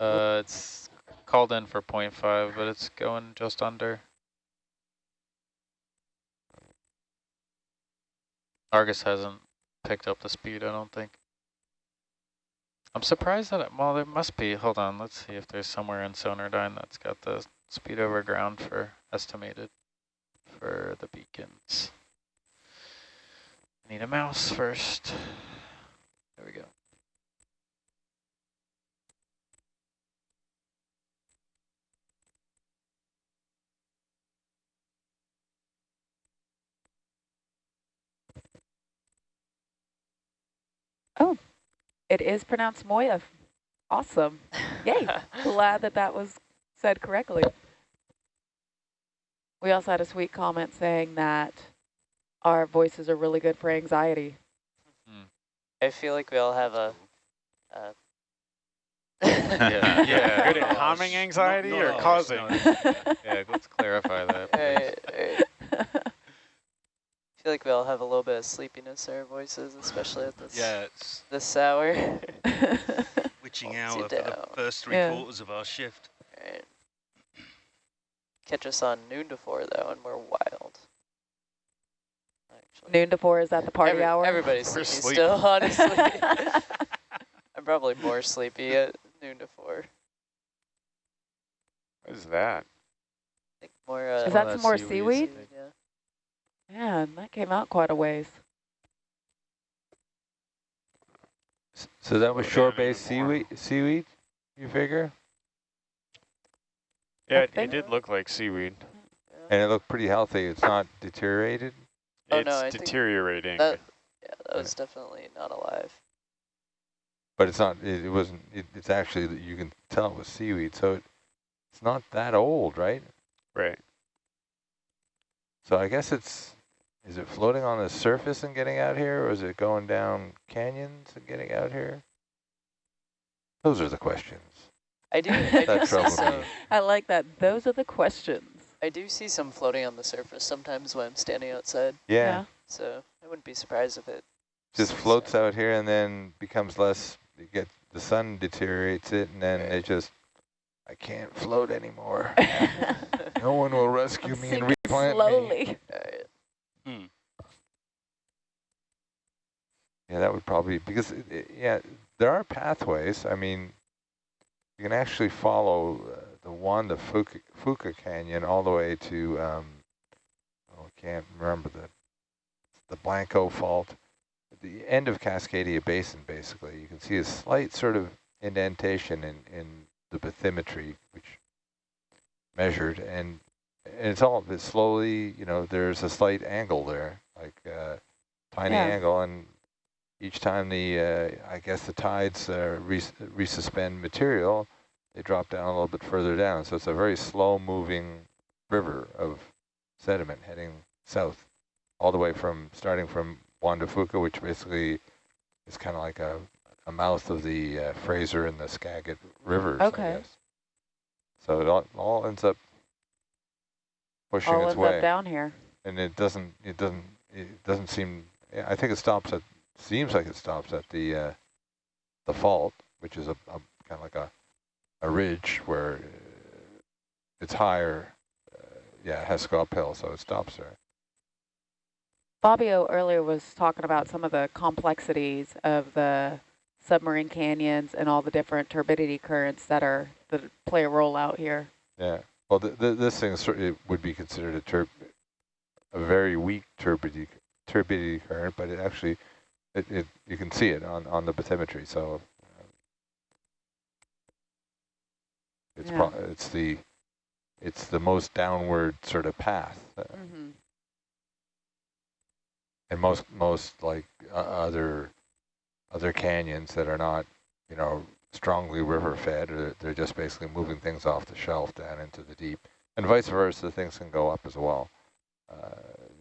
Speaker 5: Uh, it's called in for 0.5, but it's going just under. Argus hasn't picked up the speed, I don't think. I'm surprised that, it, well, there must be, hold on, let's see if there's somewhere in Sonardyne that's got the speed over ground for estimated for the beacons. Need a mouse first. There we go.
Speaker 4: Oh, it is pronounced Moya. Awesome. Yay. Glad that that was said correctly. We also had a sweet comment saying that our voices are really good for anxiety.
Speaker 1: I feel like we all have a. Uh,
Speaker 5: Yeah, yeah.
Speaker 2: Good at calming anxiety
Speaker 3: not
Speaker 2: or
Speaker 3: ours,
Speaker 2: causing?
Speaker 3: no.
Speaker 5: Yeah, let's clarify that. please.
Speaker 1: Alright, alright. I feel like we all have a little bit of sleepiness in our voices, especially at this
Speaker 3: Yeah, it's
Speaker 1: this hour.
Speaker 3: witching hour for the first three
Speaker 4: Yeah.
Speaker 3: quarters of our shift.
Speaker 1: Alright. Catch us on noon to four though, and we're wild. Actually.
Speaker 4: Noon to four, is that the party
Speaker 1: Every-
Speaker 4: hour?
Speaker 1: Everybody's
Speaker 2: We're
Speaker 1: sleepy
Speaker 2: sleeping.
Speaker 1: still, honestly. I'm probably more sleepy at noon to four.
Speaker 2: What is that?
Speaker 1: I think more. Uh,
Speaker 4: Is
Speaker 5: Some
Speaker 4: that some more
Speaker 5: seaweed.
Speaker 4: seaweed?
Speaker 1: Yeah.
Speaker 4: Man, that came out quite a ways.
Speaker 7: So that was shore-based seaweed, seaweed, you figure?
Speaker 2: Yeah, it, it did look like seaweed.
Speaker 7: And it looked pretty healthy. It's not deteriorated?
Speaker 1: Oh,
Speaker 2: it's
Speaker 1: no, I think
Speaker 2: deteriorating.
Speaker 1: That, yeah, that was definitely not alive.
Speaker 7: But it's not, it, it wasn't, it, it's actually, that you can tell it was seaweed, so it, it's not that old, right?
Speaker 2: right.
Speaker 7: So I guess it's, is it floating on the surface and getting out here, or is it going down canyons and getting out here? Those are the questions.
Speaker 1: I do. I do
Speaker 7: That
Speaker 1: see
Speaker 7: me.
Speaker 4: I like that. Those are the questions.
Speaker 1: I do see some floating on the surface sometimes when I'm standing outside.
Speaker 7: Yeah,
Speaker 1: So I wouldn't be surprised if it
Speaker 7: just floats
Speaker 1: there.
Speaker 7: out here and then becomes less, you get, the sun deteriorates it, and then
Speaker 1: Right.
Speaker 7: it just, I can't float anymore. No one will rescue
Speaker 4: I'm
Speaker 7: me and
Speaker 4: sinking
Speaker 7: replant me.
Speaker 4: slowly.
Speaker 1: Alright.
Speaker 3: Hmm.
Speaker 7: Yeah, that would probably, because, it, it- yeah, there are pathways. I mean, you can actually follow uh, the Juan de Fuca, Fuca Canyon all the way to, um, oh, I can't remember the, the Blanco Fault. At the end of Cascadia Basin, basically, you can see a slight sort of indentation in, in the bathymetry, which measured, and, and it's all, it's slowly, you know, there's a slight angle there, like uh, tiny
Speaker 4: Yeah.
Speaker 7: angle, and each time the, uh, I guess the tides uh, res resuspend material, they drop down a little bit further down. So it's a very slow moving river of sediment heading south, all the way from, starting from Juan de Fuca, which basically is kind of like a, a mouth of the uh, Fraser and the Skagit rivers,
Speaker 4: Okay.
Speaker 7: So it all, all ends up pushing
Speaker 4: All
Speaker 7: its
Speaker 4: ends
Speaker 7: way
Speaker 4: up down here.
Speaker 7: and it doesn't it doesn't it doesn't seem I think it stops at seems like it stops at the uh, the fault which is a, a kind of like a a ridge where uh, it's higher uh, yeah it has to go uphill so it stops there
Speaker 4: Fabio earlier was talking about some of the complexities of the submarine canyons and all the different turbidity currents that are that play a role out here.
Speaker 7: yeah well th th this thing certainly would be considered a turb a very weak turbidity turbidity current but it actually It, it you can see it on on the bathymetry. So uh, it's
Speaker 4: Yeah.
Speaker 7: pro it's the it's the most downward sort of path, uh,
Speaker 4: Mm-hmm.
Speaker 7: and most most like uh, other other canyons that are not you know strongly river fed, or they're just basically moving things off the shelf down into the deep, and vice versa. Things can go up as well. Uh,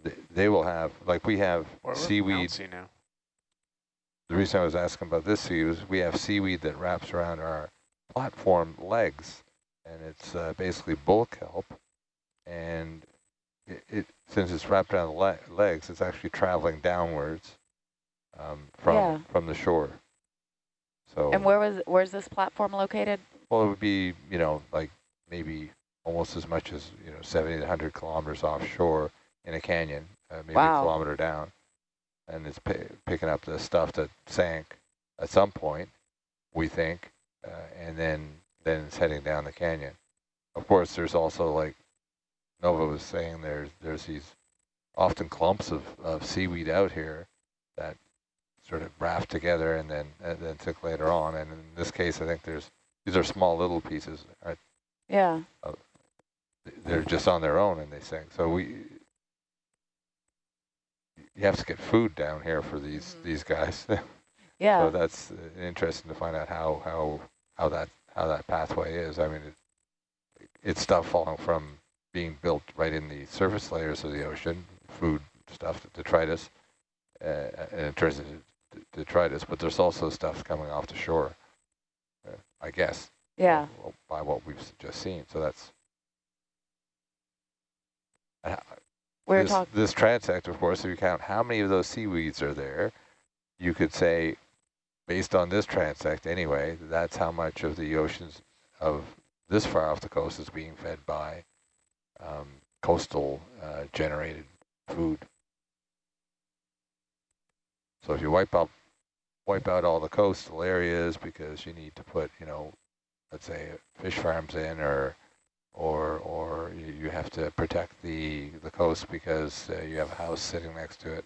Speaker 7: they, they will have like we have
Speaker 2: We're- we're
Speaker 7: seaweed.
Speaker 2: now.
Speaker 7: The reason I was asking about this seaweed is we have seaweed that wraps around our platform legs, and it's uh, basically bull kelp. And it, it since it's wrapped around the le legs, it's actually traveling downwards um, from
Speaker 4: Yeah.
Speaker 7: from the shore. So
Speaker 4: And where was where's this platform located?
Speaker 7: well, it would be you know like maybe almost as much as you know 70 to 100 kilometers offshore in a canyon, uh, maybe
Speaker 4: Wow.
Speaker 7: a kilometer down, and it's pi picking up the stuff that sank at some point, we think, and then then it's heading down the canyon. Of course, there's also like Nova was saying, there's there's these often clumps of, of seaweed out here that sort of raft together and then and then took later on. And in this case, I think there's these are small little pieces. Right?
Speaker 4: Yeah.
Speaker 7: They're just on their own and they sink. So we you have to get food down here for these
Speaker 4: Mhm.
Speaker 7: these guys.
Speaker 4: Yeah.
Speaker 7: So that's uh, interesting to find out how how how that how that pathway is. I mean, it, it's stuff falling from being built right in the surface layers of the ocean, food stuff, detritus, uh, and it turns into detritus. But there's also stuff coming off the shore, uh, I guess.
Speaker 4: yeah.
Speaker 7: By what we've just seen. So that's. Uh,
Speaker 4: We're
Speaker 7: this,
Speaker 4: talking.
Speaker 7: this transect, of course, if you count how many of those seaweeds are there, you could say, based on this transect anyway, that's how much of the oceans of this far off the coast is being fed by um, coastal uh, generated food. So if you wipe out wipe out all the coastal areas because you need to put, you know, let's say fish farms in or or or you, have to protect the the coast because uh, you have a house sitting next to it.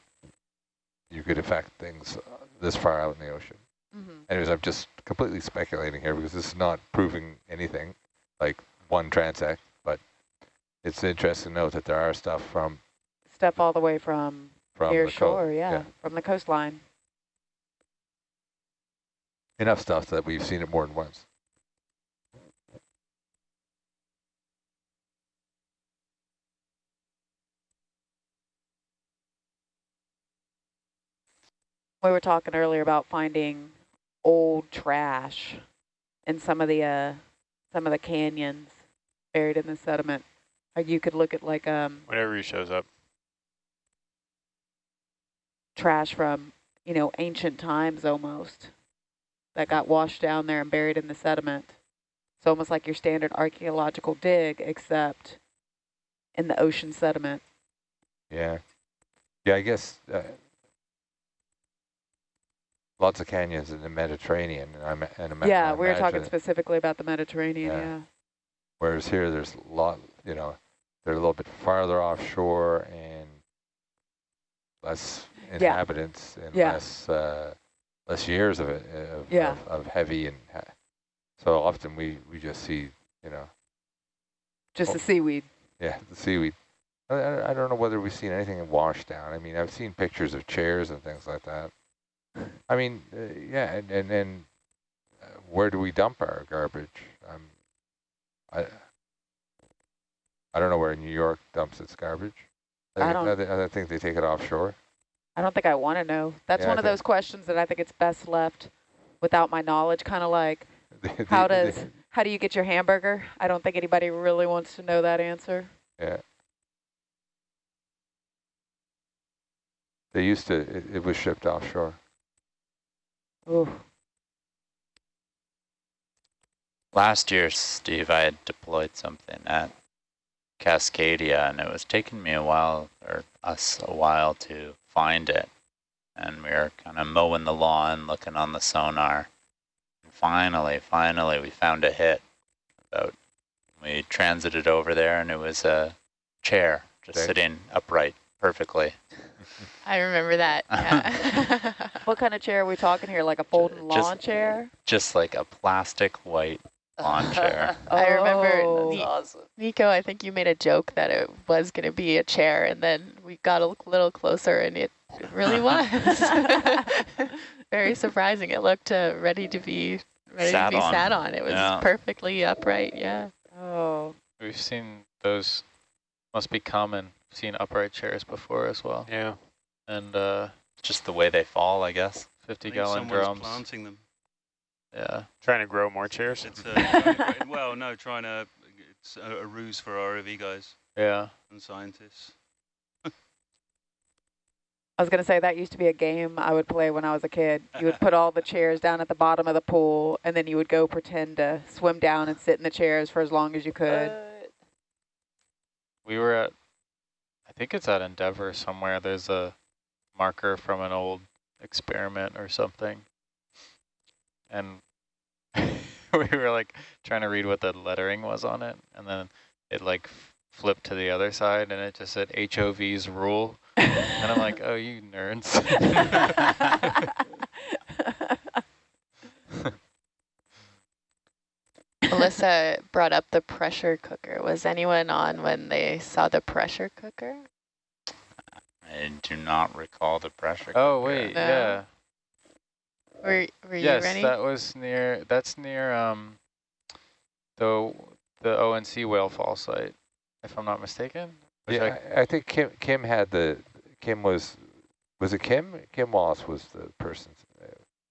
Speaker 7: You could affect things uh, this far out in the ocean.
Speaker 4: Mhm.
Speaker 7: Anyways, I'm just completely speculating here because this is not proving anything, like one transect, but it's interesting to note that there are stuff from
Speaker 4: Stuff all the way from,
Speaker 7: from
Speaker 4: near shore, yeah, from the coastline.
Speaker 7: enough stuff that we've seen it more than once.
Speaker 4: We were talking earlier about finding old trash in some of the uh, some of the canyons buried in the sediment. Or you could look at like um
Speaker 2: Whatever shows up.
Speaker 4: trash from you know ancient times almost that got washed down there and buried in the sediment. It's almost like your standard archaeological dig, except in the ocean sediment.
Speaker 7: Yeah. Yeah, I guess uh, lots of canyons in the Mediterranean. And, I'm, and ima-
Speaker 4: yeah,
Speaker 7: I
Speaker 4: we were talking specifically about the Mediterranean.
Speaker 7: Yeah.
Speaker 4: Yeah.
Speaker 7: Whereas here, there's a lot, you know, they're a little bit farther offshore and less
Speaker 4: Yeah.
Speaker 7: inhabitants and
Speaker 4: Yeah.
Speaker 7: less uh, less years of it of,
Speaker 4: Yeah.
Speaker 7: of, of heavy and so often we we just see you know
Speaker 4: Just
Speaker 7: Oh.
Speaker 4: the seaweed.
Speaker 7: yeah the seaweed. I, I I don't know whether we've seen anything washed down. I mean, I've seen pictures of chairs and things like that. I mean, uh, yeah, and and, and uh, where do we dump our garbage? Um, I I don't know where New York dumps its garbage.
Speaker 4: I
Speaker 7: think-
Speaker 4: don't-
Speaker 7: I, I think they take it offshore.
Speaker 4: I don't think I want to know. That's
Speaker 7: Yeah, I
Speaker 4: one of those questions that I think it's best left without my knowledge. Kind of like,
Speaker 7: They-
Speaker 4: how
Speaker 7: they-
Speaker 4: does, how do you get your hamburger? I don't think anybody really wants to know that answer.
Speaker 7: Yeah. They used to. It, it was shipped offshore.
Speaker 4: Ooh.
Speaker 8: Last year, Steve, I had deployed something at Cascadia, and it was taking me a while, or us a while, to find it. And we were kind of mowing the lawn, looking on the sonar. And finally, finally, we found a hit. About we transited over there, and it was a chair just
Speaker 7: Okay.
Speaker 8: sitting upright perfectly.
Speaker 6: I remember that. Yeah.
Speaker 4: What kind of chair are we talking here? Like a folding
Speaker 8: just-
Speaker 4: lawn chair?
Speaker 8: Just like a plastic white lawn chair.
Speaker 6: I remember
Speaker 4: Oh.
Speaker 1: awesome.
Speaker 6: Nico, I think you made a joke that it was going to be a chair, and then we got a little closer, and it it really was. Very surprising. It looked uh, ready to be ready
Speaker 8: Sat
Speaker 6: to be
Speaker 8: on.
Speaker 6: sat on. It was
Speaker 8: Yeah.
Speaker 6: perfectly upright. Yeah.
Speaker 4: Oh,
Speaker 5: We've seen those, must be common, seen upright chairs before as well.
Speaker 2: Yeah.
Speaker 5: And uh,
Speaker 8: Just the way they fall, I guess.
Speaker 3: I
Speaker 5: 50
Speaker 3: think
Speaker 5: gallon drums.
Speaker 3: planting them.
Speaker 5: Yeah.
Speaker 2: Trying to grow more chairs.
Speaker 3: It's uh, well, no, trying to. It's a, a ruse for ROV guys
Speaker 5: Yeah.
Speaker 3: and scientists.
Speaker 4: I was going to say that used to be a game I would play when I was a kid. You would put all the chairs down at the bottom of the pool, and then you would go pretend to swim down and sit in the chairs for as long as you could.
Speaker 1: What?
Speaker 5: We were at, I think it's at Endeavour somewhere. There's a marker from an old experiment or something. And we were like trying to read what the lettering was on it. And then it like flipped to the other side and it just said HOV's rule. And I'm like, oh, you nerds.
Speaker 6: Melissa brought up the pressure cooker. Was anyone on when they saw the pressure cooker?
Speaker 8: I do not recall the pressure.
Speaker 5: oh,
Speaker 8: cooker.
Speaker 5: wait,
Speaker 6: No.
Speaker 5: yeah.
Speaker 6: Were Were you
Speaker 5: yes,
Speaker 6: ready?
Speaker 5: that was near, that's near um the, the ONC whale fall site, if I'm not mistaken. Which
Speaker 7: Yeah, I, I think Kim Kim had the Kim was was it Kim? Kim Wallace was the person.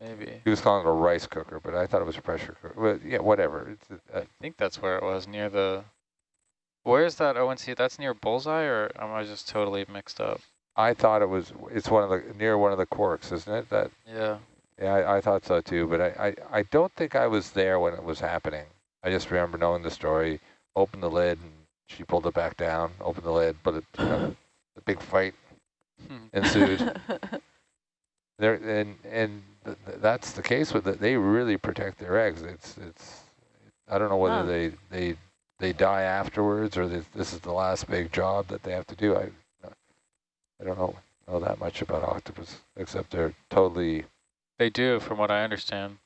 Speaker 5: Maybe.
Speaker 7: He was calling it a rice cooker, but I thought it was a pressure cooker. Well, yeah, whatever. It's, uh,
Speaker 5: I think that's where it was, near the... Where's that ONC? That's near Bullseye, or am I just totally mixed up?
Speaker 7: I thought it was. It's one of the near one of the CORKs, isn't it? That
Speaker 5: Yeah.
Speaker 7: yeah, I, I thought so too. But I, I I don't think I was there when it was happening. I just remember knowing the story. Opened the lid and she pulled it back down. Opened the lid, but it, you know, the big fight hmm. ensued. There and and th th that's the case with it. They really protect their eggs. It's it's. I don't know whether
Speaker 4: Huh.
Speaker 7: they they they die afterwards or this, this is the last big job that they have to do. I I don't know know that much about octopus except they're totally.
Speaker 5: They do, from what I understand.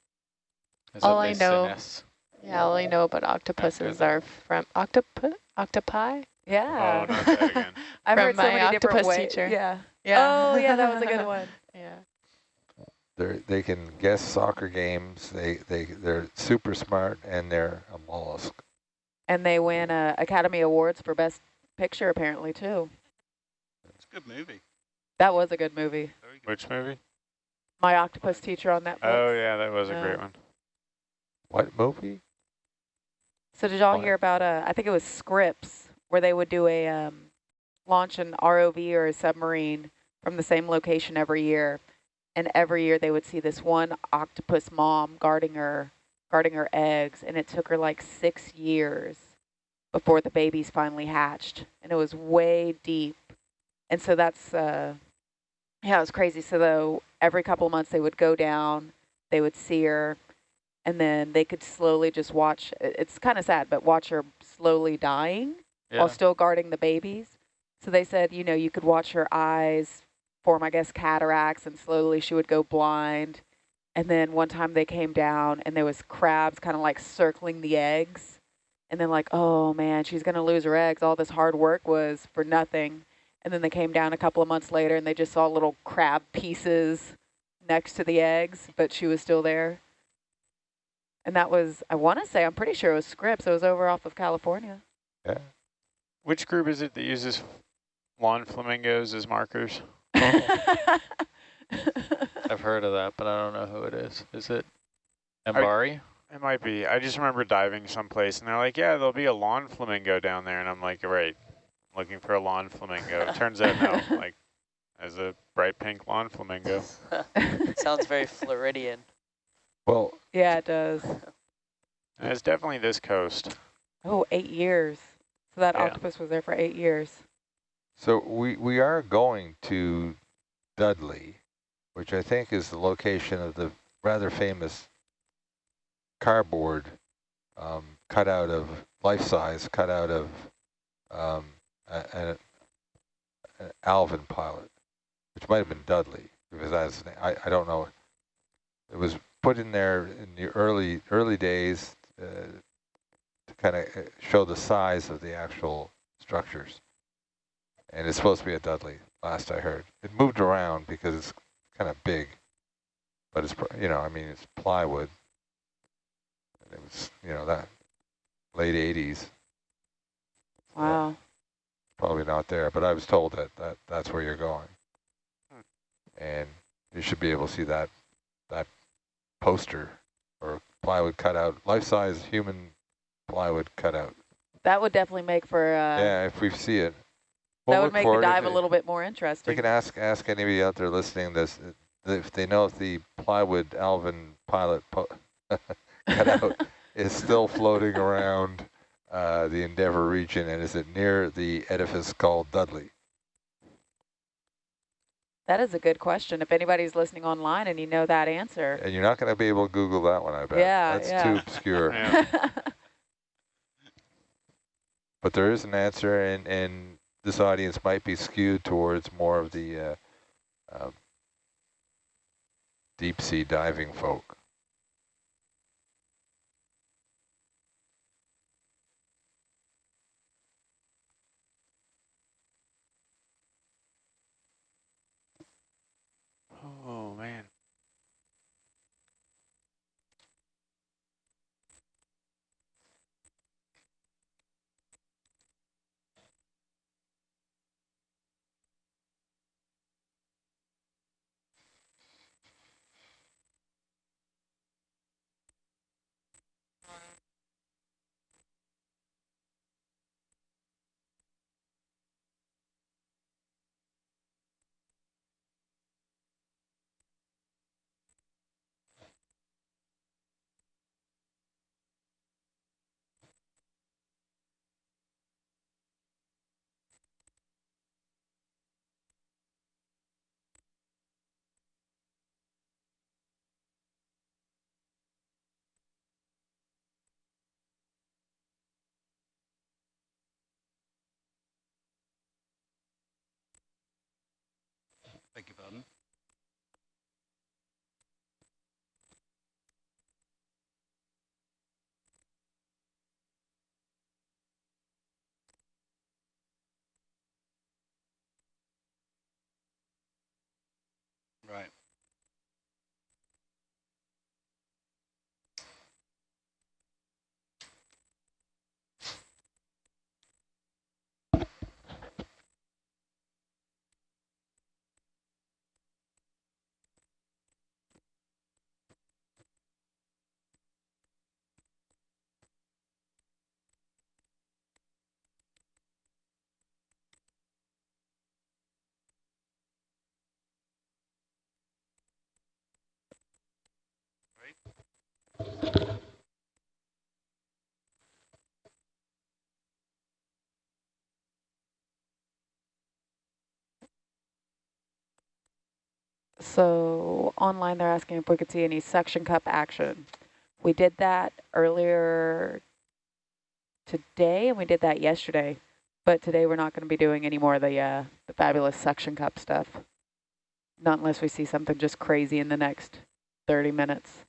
Speaker 5: is
Speaker 6: All I
Speaker 5: they
Speaker 6: know-
Speaker 5: senesce.
Speaker 6: yeah, all I know about octopuses are from octopi. Octopi.
Speaker 4: yeah.
Speaker 2: Oh, not that again.
Speaker 4: I've
Speaker 6: From
Speaker 4: heard so
Speaker 6: my
Speaker 4: many different
Speaker 6: octopus
Speaker 4: ways.
Speaker 6: teacher.
Speaker 4: Yeah.
Speaker 6: Yeah.
Speaker 4: Oh, yeah, that was a good one.
Speaker 6: yeah.
Speaker 7: They they can guess soccer games. They they they're super smart and they're a mollusk.
Speaker 4: And they win uh, Academy Awards for Best Picture, apparently, too.
Speaker 3: It's a good movie.
Speaker 4: That was a good movie.
Speaker 3: Good.
Speaker 2: Which movie?
Speaker 4: My Octopus Teacher on Netflix.
Speaker 2: Oh, yeah, that was a great one.
Speaker 7: What movie?
Speaker 4: So did y'all hear about, uh, I think it was Scripps, where they would do a um, launch an ROV or a submarine from the same location every year. And every year they would see this one octopus mom guarding her, guarding her eggs. And it took her like six years before the babies finally hatched. And it was way deep. And so that's, uh, yeah, it was crazy. So though every couple of months they would go down, they would see her, and then they could slowly just watch. It's kind of sad, but watch her slowly dying
Speaker 5: Yeah.
Speaker 4: while still guarding the babies. So they said, you know, you could watch her eyes form, I guess, cataracts, and slowly she would go blind. And then one time they came down, and there was crabs kind of like circling the eggs. And then like, oh man, she's gonna lose her eggs. All this hard work was for nothing. And then they came down a couple of months later, and they just saw little crab pieces next to the eggs, but she was still there. And that was, I want to say, I'm pretty sure it was Scripps. It was over off of California.
Speaker 7: Yeah.
Speaker 2: Which group is it that uses lawn flamingos as markers?
Speaker 5: I've heard of that, but I don't know who it is. Is it MBARI?
Speaker 2: It might be. I just remember diving someplace and they're like, yeah, there'll be a lawn flamingo down there. And I'm like, right, looking for a lawn flamingo. Turns out, no, like, as a bright pink lawn flamingo.
Speaker 1: Sounds very Floridian.
Speaker 7: Well,
Speaker 4: yeah, it does.
Speaker 2: And it's definitely this coast.
Speaker 4: Oh, eight years. So that
Speaker 2: Yeah.
Speaker 4: octopus was there for eight years.
Speaker 7: so we we are going to Dudley, which I think is the location of the rather famous cardboard um, cut out of life size, cut out of um, an Alvin pilot. which might have been Dudley, because that's, I, I don't know. It was put in there in the early early days uh, to kind of show the size of the actual structures. And it's supposed to be a Dudley, last I heard. It moved around because it's kind of big, but it's, you know, I mean, it's plywood. It was, you know, that late 80s.
Speaker 4: Wow.
Speaker 7: Probably not there, but I was told that, that that's where you're going.
Speaker 2: Hmm.
Speaker 7: And you should be able to see that that poster or plywood cutout, life-size human plywood cutout.
Speaker 4: That would definitely make for, uh,
Speaker 7: yeah, if we see it.
Speaker 4: that
Speaker 7: We'll
Speaker 4: would make the dive a little bit more interesting.
Speaker 7: We can ask ask anybody out there listening this if they know if the plywood Alvin pilot po cutout is still floating around uh, the Endeavour region and is it near the edifice called Dudley?
Speaker 4: That is a good question. If anybody's listening online and you know that answer.
Speaker 7: And you're not going to be able to Google that one, I bet.
Speaker 4: Yeah,
Speaker 7: That's
Speaker 4: yeah.
Speaker 7: too obscure.
Speaker 2: Yeah.
Speaker 7: But there is an answer, and, and this audience might be skewed towards more of the uh, uh, deep sea diving folk.
Speaker 4: So online they're asking if we could see any suction cup action. We did that earlier today and we did that yesterday. But today we're not going to be doing any more of the, uh, the fabulous suction cup stuff. Not unless we see something just crazy in the next 30 minutes.